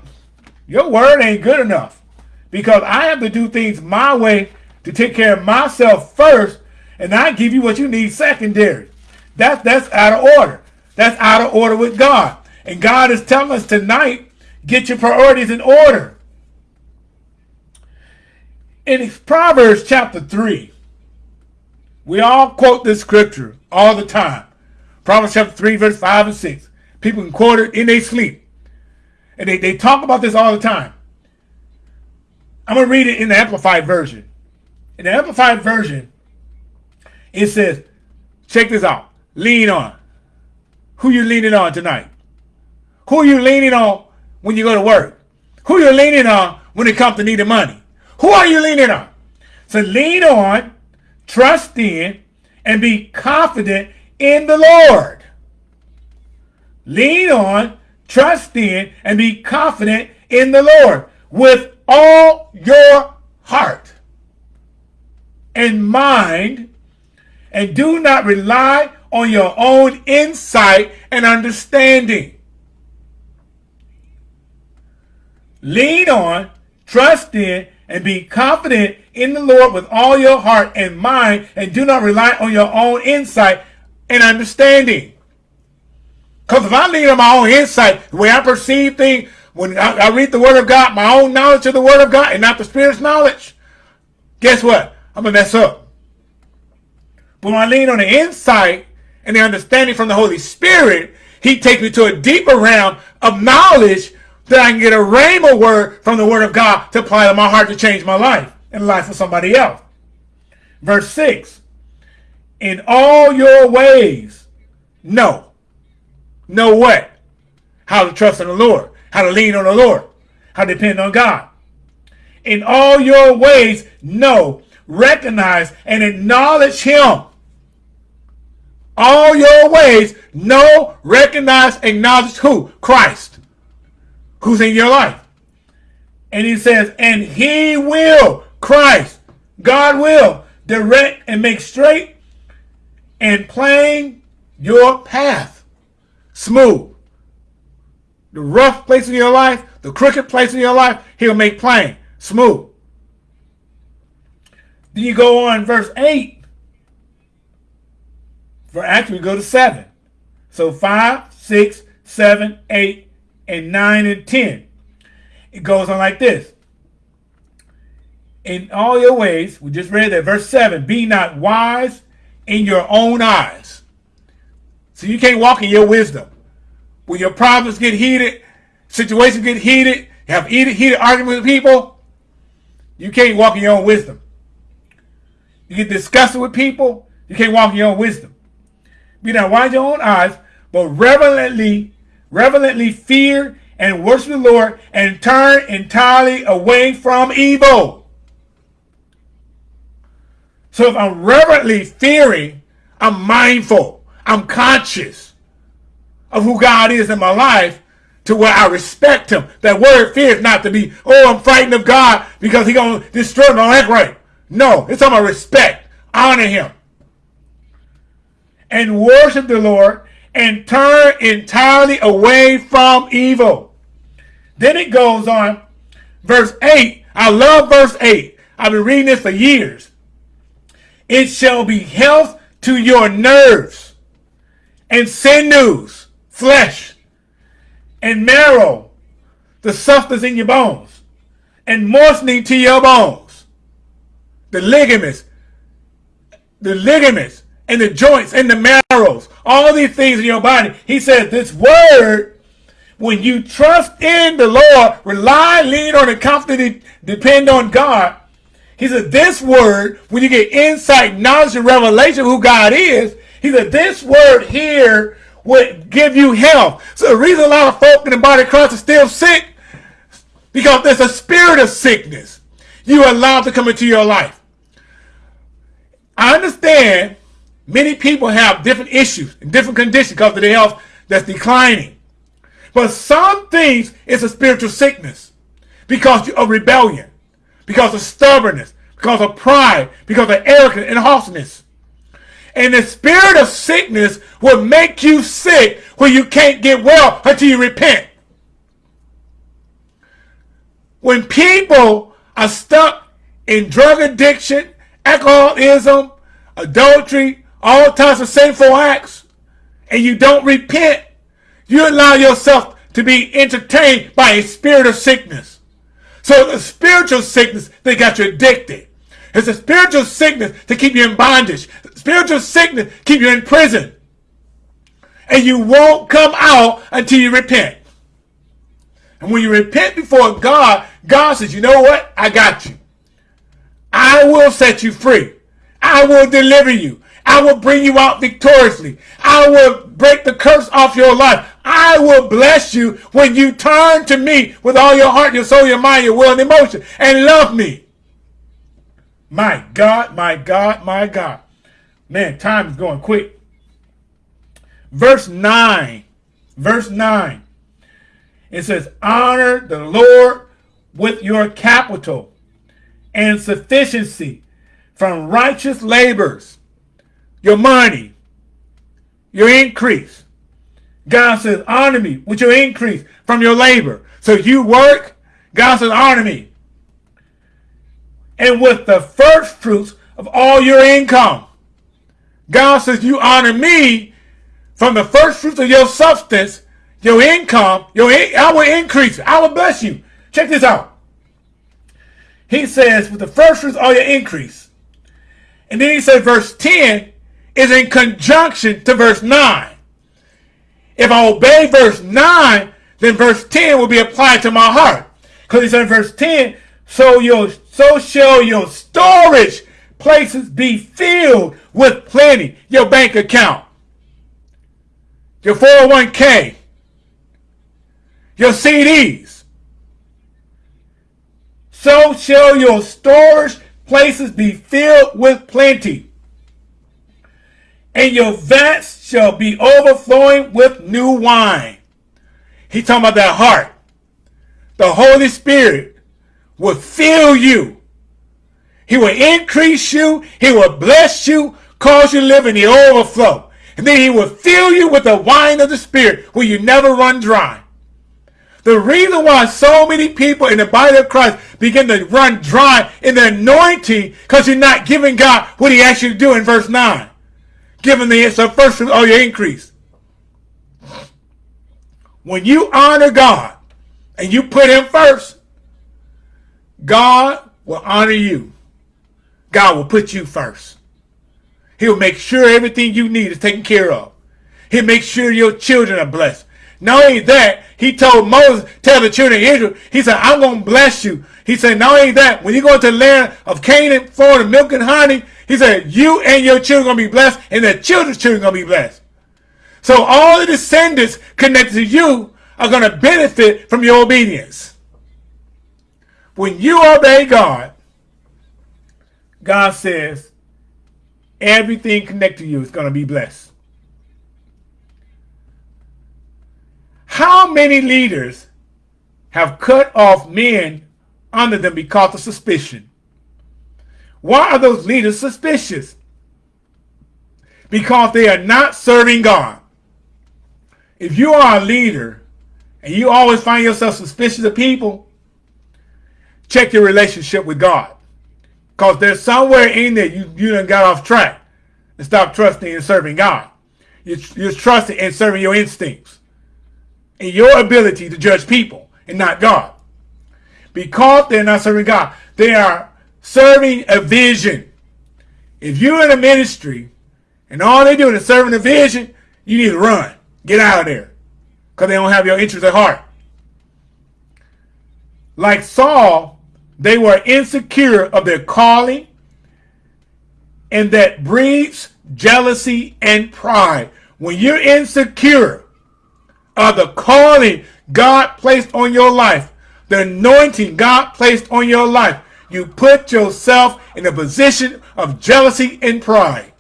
S1: your word ain't good enough because I have to do things my way to take care of myself first, and I give you what you need secondary. That's that's out of order. That's out of order with God. And God is telling us tonight, get your priorities in order. In Proverbs chapter 3, we all quote this scripture all the time. Proverbs chapter 3, verse 5 and 6. People can quote it in their sleep. And they, they talk about this all the time. I'm going to read it in the Amplified Version. In the Amplified Version, it says, check this out. Lean on. Who you leaning on tonight? Who you leaning on when you go to work? Who you leaning on when it comes to needing money? Who are you leaning on? So lean on, trust in, and be confident in the Lord. Lean on, trust in, and be confident in the Lord with all your heart and mind, and do not rely on your own insight and understanding. Lean on, trust in, and be confident in the Lord with all your heart and mind, and do not rely on your own insight and understanding. Because if I lean on my own insight, the way I perceive things, when I, I, read the Word of God, my own knowledge of the Word of God, and not the Spirit's knowledge, guess what? I'm going to mess up. But when I lean on the insight and the understanding from the Holy Spirit, He takes me to a deeper realm of knowledge that I can get a rhema word from the Word of God to apply to my heart to change my life and life of somebody else. Verse 6 In all your ways, know Know what? How to trust in the Lord. How to lean on the Lord. How to depend on God. In all your ways, know, recognize, and acknowledge him. All your ways, know, recognize, acknowledge who? Christ. Who's in your life. And he says, and he will, Christ, God will, direct and make straight and plain your path smooth. The rough place in your life, the crooked place in your life, he'll make plain, smooth. Then you go on verse 8. For actually we go to 7. So 5, 6, 7, 8, and 9 and 10. It goes on like this. In all your ways, we just read that verse 7, be not wise in your own eyes. So you can't walk in your wisdom. When your problems get heated, situations get heated, you have heated, heated arguments with people, you can't walk in your own wisdom. You get disgusted with people, you can't walk in your own wisdom. Be not wise in your own eyes, but reverently, reverently fear and worship the Lord and turn entirely away from evil. So if I'm reverently fearing, I'm mindful, I'm conscious of who God is in my life to where I respect him. That word fear is not to be, oh, I'm frightened of God because he going to destroy me. act right. No, it's about respect. Honor him. And worship the Lord and turn entirely away from evil. Then it goes on, verse 8. I love verse 8. I've been reading this for years. It shall be health to your nerves and sinews, flesh, and marrow, the substance in your bones, and moistening to your bones, the ligaments, the ligaments, and the joints, and the marrows, all these things in your body. He said this word, when you trust in the Lord, rely, lean on, and confidently depend on God, he said, this word, when you get insight, knowledge, and revelation of who God is, he said, this word here would give you health. So the reason a lot of folk in the body of Christ are still sick, because there's a spirit of sickness you allowed to come into your life. I understand many people have different issues and different conditions because of their health that's declining. But some things is a spiritual sickness because of rebellion, because of stubbornness, because of pride, because of arrogance and harshness. And the spirit of sickness will make you sick where you can't get well until you repent. When people are stuck in drug addiction, alcoholism, adultery, all types of sinful acts, and you don't repent, you allow yourself to be entertained by a spirit of sickness. So the spiritual sickness, they got you addicted. It's a spiritual sickness to keep you in bondage. Spiritual sickness keep you in prison. And you won't come out until you repent. And when you repent before God, God says, you know what? I got you. I will set you free. I will deliver you. I will bring you out victoriously. I will break the curse off your life. I will bless you when you turn to me with all your heart, your soul, your mind, your will, and emotion, and love me. My God, my God, my God. Man, time is going quick. Verse 9. Verse 9. It says, Honor the Lord with your capital and sufficiency from righteous labors, your money, your increase. God says, honor me with your increase from your labor. So you work, God says, honor me and with the first fruits of all your income. God says, you honor me from the first fruits of your substance, your income, your in I will increase, I will bless you. Check this out. He says, with the first fruits, all your increase. And then he says, verse 10 is in conjunction to verse 9. If I obey verse 9, then verse 10 will be applied to my heart. Because he said in verse 10, so your so shall your storage places be filled with plenty. Your bank account, your 401k, your CDs. So shall your storage places be filled with plenty. And your vats shall be overflowing with new wine. He's talking about that heart. The Holy Spirit will fill you. He will increase you. He will bless you, cause you to live in the overflow. And then he will fill you with the wine of the Spirit where you never run dry. The reason why so many people in the body of Christ begin to run dry in the anointing because you're not giving God what he asked you to do in verse 9. Giving the first of all your increase. When you honor God and you put him first, God will honor you. God will put you first. He'll make sure everything you need is taken care of. He'll make sure your children are blessed. Not only that, he told Moses, tell the children of Israel, he said, I'm going to bless you. He said, not only that, when you go to the land of Canaan, for the milk and honey, he said, you and your children are going to be blessed, and their children's children are going to be blessed. So all the descendants connected to you are going to benefit from your obedience. When you obey God, God says, Everything connected to you is going to be blessed. How many leaders have cut off men under them because of suspicion? Why are those leaders suspicious? Because they are not serving God. If you are a leader and you always find yourself suspicious of people, check your relationship with God. Because there's somewhere in there you, you done got off track and stop trusting and serving God. You're, you're trusting and serving your instincts and your ability to judge people and not God. Because they're not serving God, they are serving a vision. If you're in a ministry and all they're doing is serving a vision, you need to run. Get out of there. Because they don't have your interest at heart. Like Saul, they were insecure of their calling and that breeds jealousy and pride. When you're insecure of the calling God placed on your life, the anointing God placed on your life, you put yourself in a position of jealousy and pride.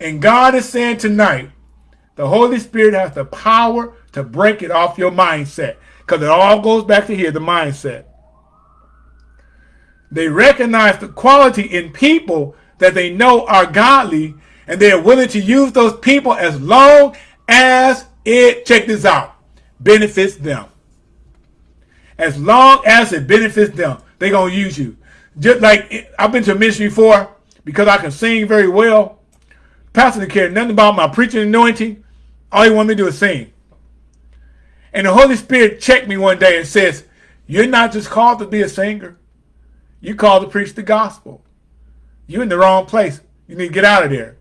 S1: And God is saying tonight, the Holy Spirit has the power to break it off your mindset. Because it all goes back to here, the mindset. They recognize the quality in people that they know are godly, and they are willing to use those people as long as it, check this out, benefits them. As long as it benefits them, they're going to use you. Just like I've been to ministry before because I can sing very well. Pastor didn't care nothing about my preaching anointing. All he wanted me to do is sing. And the Holy Spirit checked me one day and says, you're not just called to be a singer. You're called to preach the gospel. You're in the wrong place. You need to get out of there.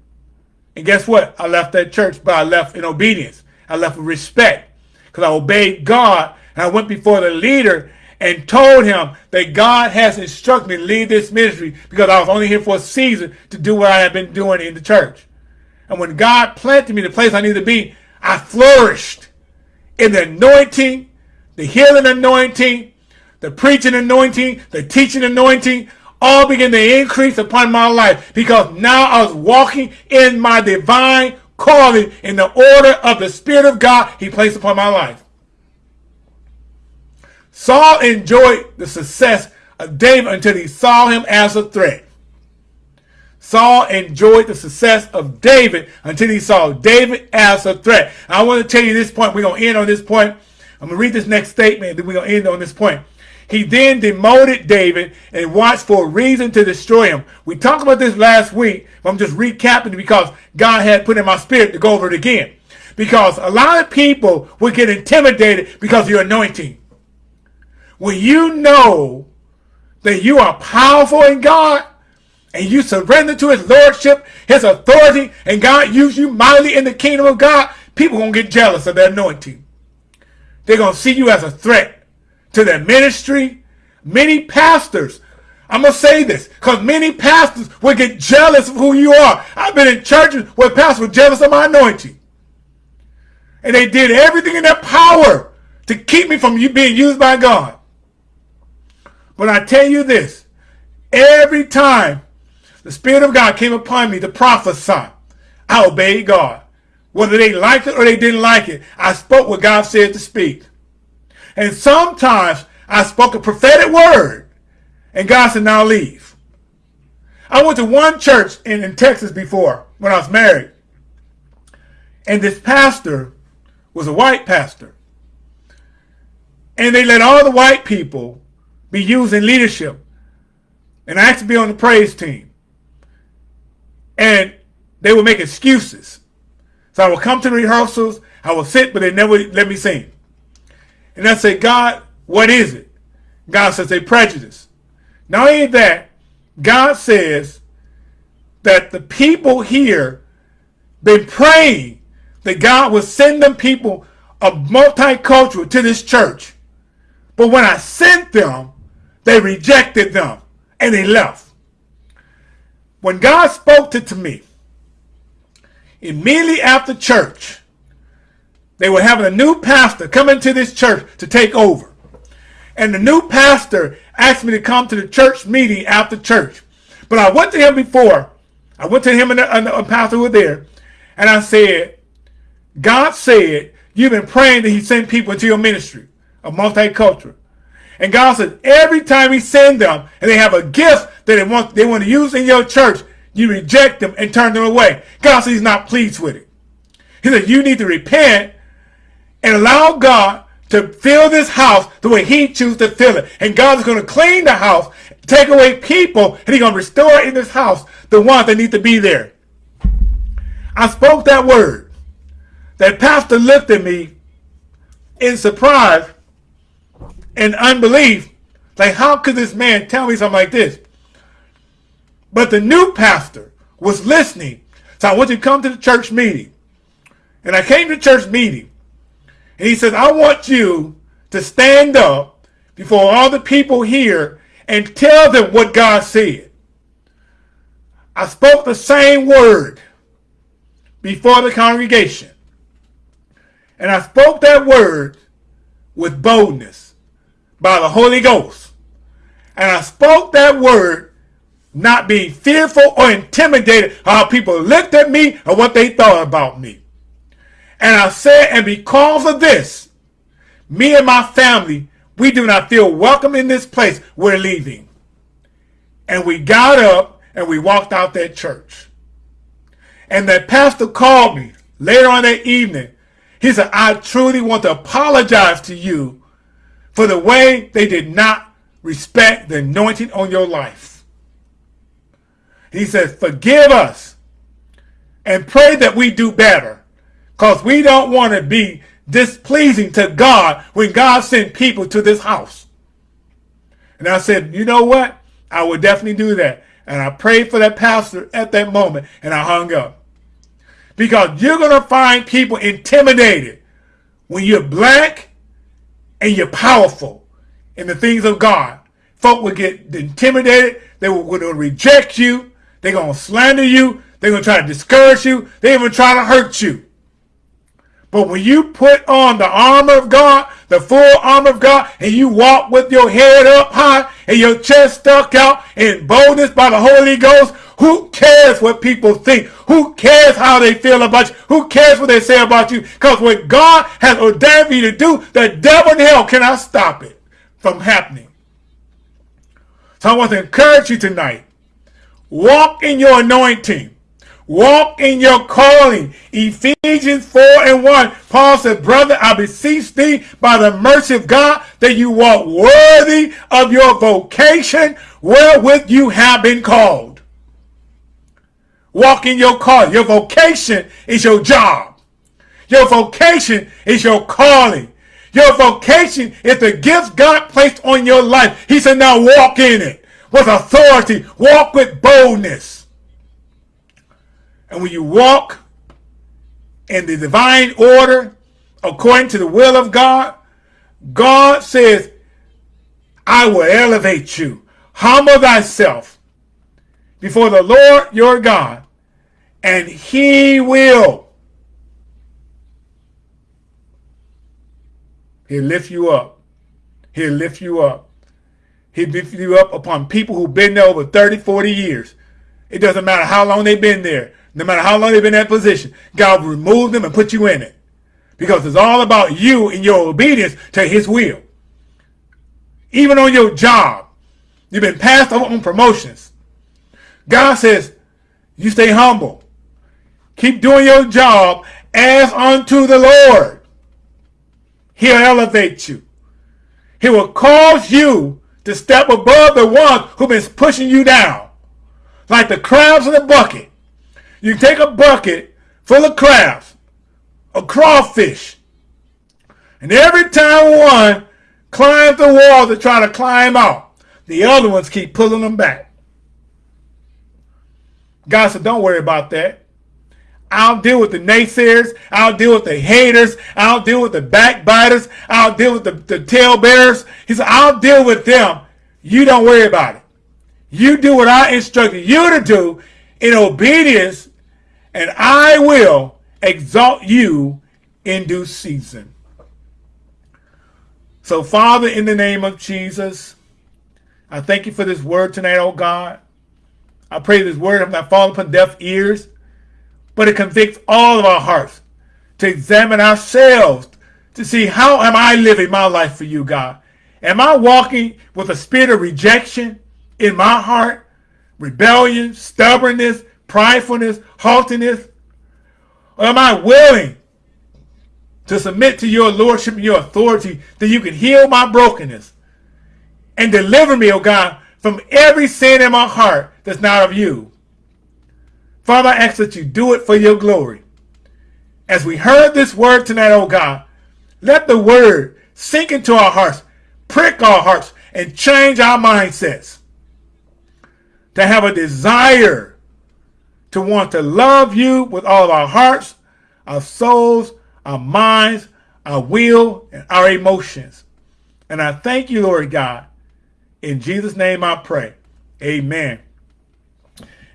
S1: And guess what? I left that church, but I left in obedience. I left with respect because I obeyed God. And I went before the leader and told him that God has instructed me to lead this ministry because I was only here for a season to do what I had been doing in the church. And when God planted me the place I needed to be, I flourished in the anointing, the healing anointing, the preaching anointing, the teaching anointing, all began to increase upon my life because now I was walking in my divine calling in the order of the Spirit of God he placed upon my life. Saul enjoyed the success of David until he saw him as a threat. Saul enjoyed the success of David until he saw David as a threat. I want to tell you this point. We're going to end on this point. I'm going to read this next statement, then we're going to end on this point. He then demoted David and watched for a reason to destroy him. We talked about this last week. I'm just recapping because God had put in my spirit to go over it again. Because a lot of people will get intimidated because of your anointing. When you know that you are powerful in God and you surrender to his lordship, his authority, and God use you mightily in the kingdom of God, people going to get jealous of that anointing. They're going to see you as a threat to their ministry. Many pastors, I'm going to say this, because many pastors will get jealous of who you are. I've been in churches where pastors were jealous of my anointing. And they did everything in their power to keep me from you being used by God. But I tell you this, every time the Spirit of God came upon me to prophesy, I obeyed God. Whether they liked it or they didn't like it, I spoke what God said to speak. And sometimes I spoke a prophetic word and God said, now leave. I went to one church in, in Texas before when I was married. And this pastor was a white pastor. And they let all the white people be used in leadership. And I asked to be on the praise team. And they would make excuses. So I would come to the rehearsals, I would sit, but they never let me sing. And I say, God, what is it? God says, a prejudice. Not only that, God says that the people here been praying that God would send them people of multicultural to this church. But when I sent them, they rejected them and they left. When God spoke to, to me, immediately after church, they were having a new pastor come into this church to take over. And the new pastor asked me to come to the church meeting after church. But I went to him before. I went to him and a pastor were there, and I said, God said, you've been praying that he send people into your ministry a multicultural. And God said, every time he send them and they have a gift that they want, they want to use in your church, you reject them and turn them away. God said he's not pleased with it. He said, you need to repent and allow God to fill this house the way he chooses to fill it. And God is going to clean the house, take away people, and he's going to restore in this house the ones that need to be there. I spoke that word. That pastor looked at me in surprise and unbelief. Like, how could this man tell me something like this? But the new pastor was listening. So I want you to come to the church meeting. And I came to church meeting. And he says, I want you to stand up before all the people here and tell them what God said. I spoke the same word before the congregation. And I spoke that word with boldness by the Holy Ghost. And I spoke that word not being fearful or intimidated how people looked at me or what they thought about me. And I said, and because of this, me and my family, we do not feel welcome in this place. We're leaving. And we got up and we walked out that church. And that pastor called me later on that evening. He said, I truly want to apologize to you for the way they did not respect the anointing on your life. He says, forgive us and pray that we do better because we don't want to be displeasing to God when God sent people to this house. And I said, you know what? I would definitely do that. And I prayed for that pastor at that moment and I hung up. Because you're going to find people intimidated when you're black and you're powerful in the things of God. Folk will get intimidated. They will, will reject you. They're going to slander you. They're going to try to discourage you. They even try to hurt you. But when you put on the armor of God, the full armor of God, and you walk with your head up high and your chest stuck out in boldness by the Holy Ghost, who cares what people think? Who cares how they feel about you? Who cares what they say about you? Because what God has ordained for you to do, the devil in hell cannot stop it from happening. So I want to encourage you tonight. Walk in your anointing. Walk in your calling. Ephesians 4 and 1. Paul said, Brother, I beseech thee by the mercy of God that you walk worthy of your vocation wherewith you have been called. Walk in your calling. Your vocation is your job. Your vocation is your calling. Your vocation is the gift God placed on your life. He said, now walk in it with authority. Walk with boldness. And when you walk in the divine order, according to the will of God, God says, I will elevate you. Humble thyself before the Lord your God, and he will. He'll lift you up. He'll lift you up. He'll lift you up upon people who've been there over 30, 40 years. It doesn't matter how long they've been there. No matter how long they've been in that position, God will remove them and put you in it. Because it's all about you and your obedience to his will. Even on your job, you've been passed over on promotions. God says, you stay humble. Keep doing your job as unto the Lord. He'll elevate you. He will cause you to step above the ones who've been pushing you down. Like the crabs in the bucket. You take a bucket full of crabs, a crawfish, and every time one climbs the wall to try to climb out, the other ones keep pulling them back. God said, don't worry about that. I'll deal with the naysayers. I'll deal with the haters. I'll deal with the backbiters. I'll deal with the, the tale bearers. He said, I'll deal with them. You don't worry about it. You do what I instructed you to do in obedience and I will exalt you in due season. So, Father, in the name of Jesus, I thank you for this word tonight, oh God. I pray this word have not fallen upon deaf ears, but it convicts all of our hearts to examine ourselves to see how am I living my life for you, God? Am I walking with a spirit of rejection in my heart, rebellion, stubbornness, pridefulness, haughtiness? Or am I willing to submit to your lordship and your authority that you can heal my brokenness and deliver me, O oh God, from every sin in my heart that's not of you. Father, I ask that you do it for your glory. As we heard this word tonight, oh God, let the word sink into our hearts, prick our hearts, and change our mindsets. To have a desire to want to love you with all of our hearts, our souls, our minds, our will, and our emotions. And I thank you, Lord God, in Jesus' name I pray. Amen.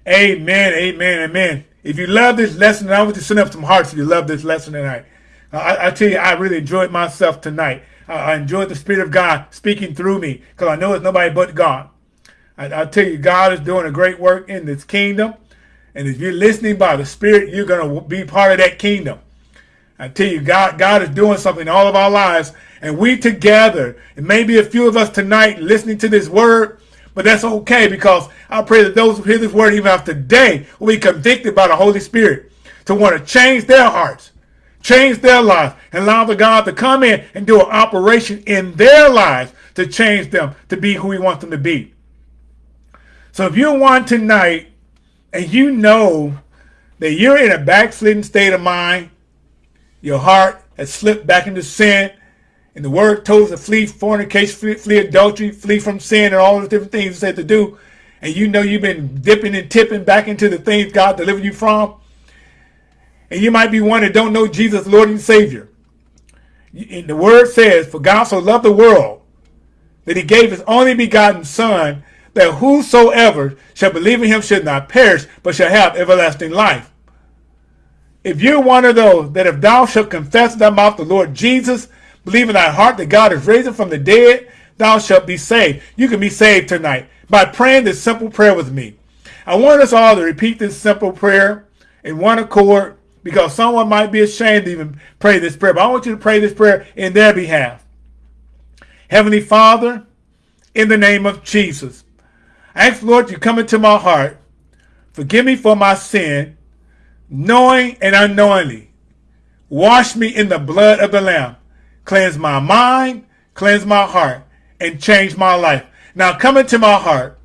S1: Amen. Amen. Amen. If you love this lesson, I want to send up some hearts if you love this lesson tonight. I, I tell you, I really enjoyed myself tonight. I, I enjoyed the Spirit of God speaking through me because I know it's nobody but God. I, I tell you, God is doing a great work in this kingdom. And if you're listening by the Spirit, you're going to be part of that kingdom. I tell you, God, God is doing something in all of our lives and we together, and maybe a few of us tonight listening to this word, but that's okay because I pray that those who hear this word even after today will be convicted by the Holy Spirit to want to change their hearts, change their lives, and allow the God to come in and do an operation in their lives to change them to be who he wants them to be. So if you're one tonight and you know that you're in a backslidden state of mind, your heart has slipped back into sin, and the word told us to flee fornication, flee, flee adultery, flee from sin, and all the different things it said to do. And you know you've been dipping and tipping back into the things God delivered you from. And you might be one that don't know Jesus, Lord and Savior. And the word says, For God so loved the world that he gave his only begotten Son, that whosoever shall believe in him should not perish, but shall have everlasting life. If you're one of those that if thou shalt confess in thy mouth the Lord Jesus Believe in thy heart that God is raised from the dead, thou shalt be saved. You can be saved tonight by praying this simple prayer with me. I want us all to repeat this simple prayer in one accord because someone might be ashamed to even pray this prayer. But I want you to pray this prayer in their behalf. Heavenly Father, in the name of Jesus, ask, Lord, you come into my heart. Forgive me for my sin, knowing and unknowingly. Wash me in the blood of the Lamb cleanse my mind, cleanse my heart, and change my life. Now come into my heart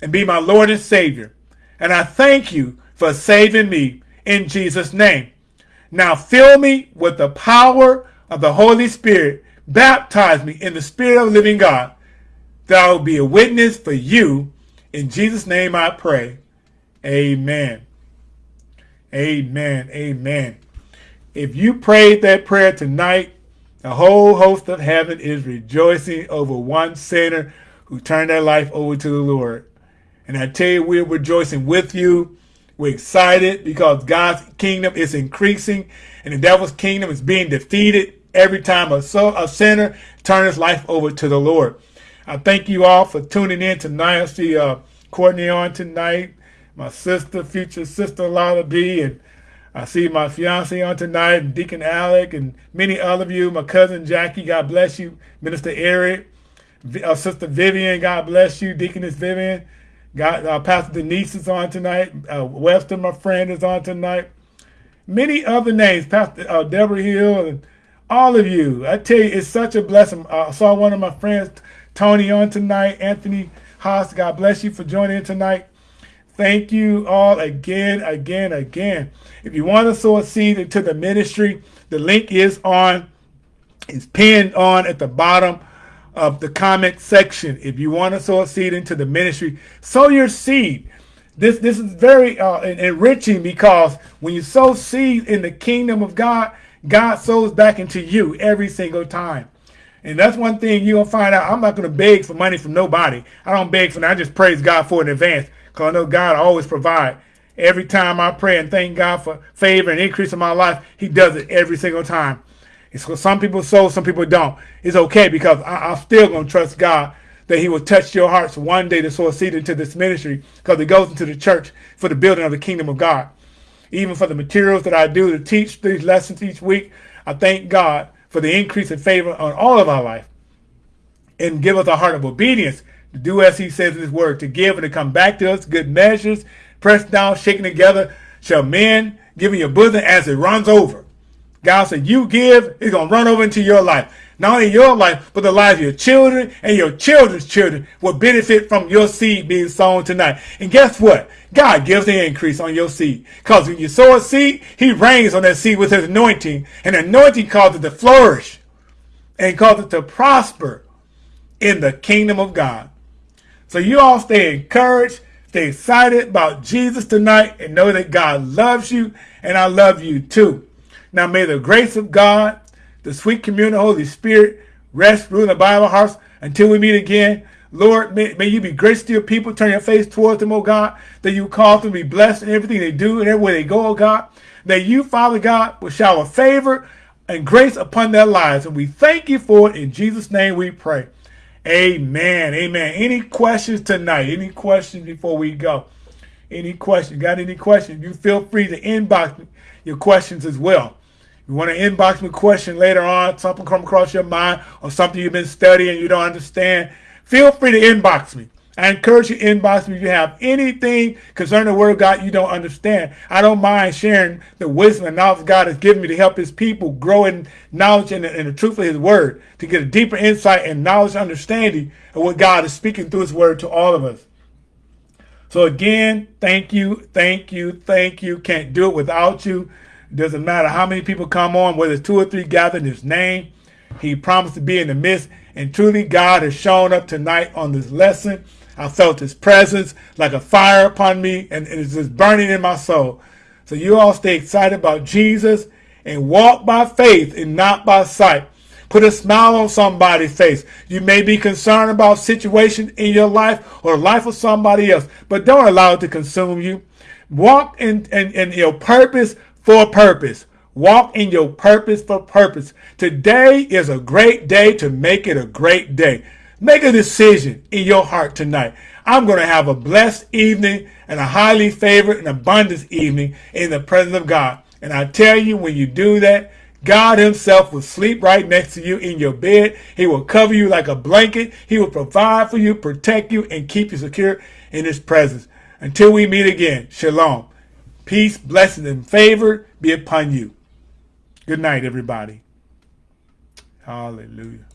S1: and be my Lord and Savior. And I thank you for saving me in Jesus' name. Now fill me with the power of the Holy Spirit. Baptize me in the Spirit of living God, that I will be a witness for you. In Jesus' name I pray. Amen. Amen. Amen. If you prayed that prayer tonight, the whole host of heaven is rejoicing over one sinner who turned their life over to the Lord. And I tell you, we're rejoicing with you. We're excited because God's kingdom is increasing and the devil's kingdom is being defeated every time a, a sinner turns his life over to the Lord. I thank you all for tuning in tonight. I see uh, Courtney on tonight, my sister, future sister Lala B, and I see my fiance on tonight, Deacon Alec, and many other of you. My cousin Jackie, God bless you. Minister Eric, uh, Sister Vivian, God bless you. Deaconess Vivian. God, uh, Pastor Denise is on tonight. Uh, Webster, my friend, is on tonight. Many other names, Pastor uh, Deborah Hill, and all of you. I tell you, it's such a blessing. I saw one of my friends, Tony, on tonight. Anthony Haas, God bless you for joining tonight. Thank you all again, again, again. If you want to sow a seed into the ministry, the link is on, is pinned on at the bottom of the comment section. If you want to sow a seed into the ministry, sow your seed. This this is very uh, enriching because when you sow seed in the kingdom of God, God sows back into you every single time. And that's one thing you're going to find out. I'm not going to beg for money from nobody. I don't beg for it. I just praise God for it in advance. Because I know God always provide. Every time I pray and thank God for favor and increase in my life, he does it every single time. It's so some people sow, some people don't. It's okay because I, am still going to trust God that he will touch your hearts one day to sow a seed into this ministry because it goes into the church for the building of the kingdom of God. Even for the materials that I do to teach these lessons each week, I thank God for the increase in favor on all of our life and give us a heart of obedience to do as he says in his word, to give and to come back to us, good measures, pressed down, shaken together, shall men give in your bosom as it runs over. God said, you give, it's going to run over into your life. Not only your life, but the lives of your children and your children's children will benefit from your seed being sown tonight. And guess what? God gives the increase on your seed. Because when you sow a seed, he rains on that seed with his anointing. And anointing causes it to flourish and causes it to prosper in the kingdom of God. So you all stay encouraged, stay excited about Jesus tonight, and know that God loves you, and I love you too. Now may the grace of God, the sweet communion of the Holy Spirit, rest, rule in the Bible hearts until we meet again. Lord, may, may you be gracious to your people. Turn your face towards them, oh God, that you cause them to be blessed in everything they do and everywhere they go, oh God. That you, Father God, will shower favor and grace upon their lives. And we thank you for it. In Jesus' name we pray. Amen. Amen. Any questions tonight? Any questions before we go? Any questions? Got any questions? You feel free to inbox your questions as well. You want to inbox me a question later on, something come across your mind or something you've been studying you don't understand, feel free to inbox me. I encourage you to inbox me if you have anything concerning the word of God you don't understand. I don't mind sharing the wisdom and knowledge God has given me to help his people grow in knowledge and, and the truth of his word, to get a deeper insight and knowledge and understanding of what God is speaking through his word to all of us. So again, thank you, thank you, thank you. Can't do it without you. It doesn't matter how many people come on, whether two or three gather in his name. He promised to be in the midst. And truly, God has shown up tonight on this lesson. I felt his presence like a fire upon me, and, and it's just burning in my soul. So you all stay excited about Jesus and walk by faith and not by sight. Put a smile on somebody's face. You may be concerned about situation in your life or life of somebody else, but don't allow it to consume you. Walk in, in, in your purpose for purpose. Walk in your purpose for purpose. Today is a great day to make it a great day. Make a decision in your heart tonight. I'm going to have a blessed evening and a highly favored and abundant evening in the presence of God. And I tell you, when you do that, God himself will sleep right next to you in your bed. He will cover you like a blanket. He will provide for you, protect you, and keep you secure in his presence. Until we meet again, shalom. Peace, blessings, and favor be upon you. Good night, everybody. Hallelujah.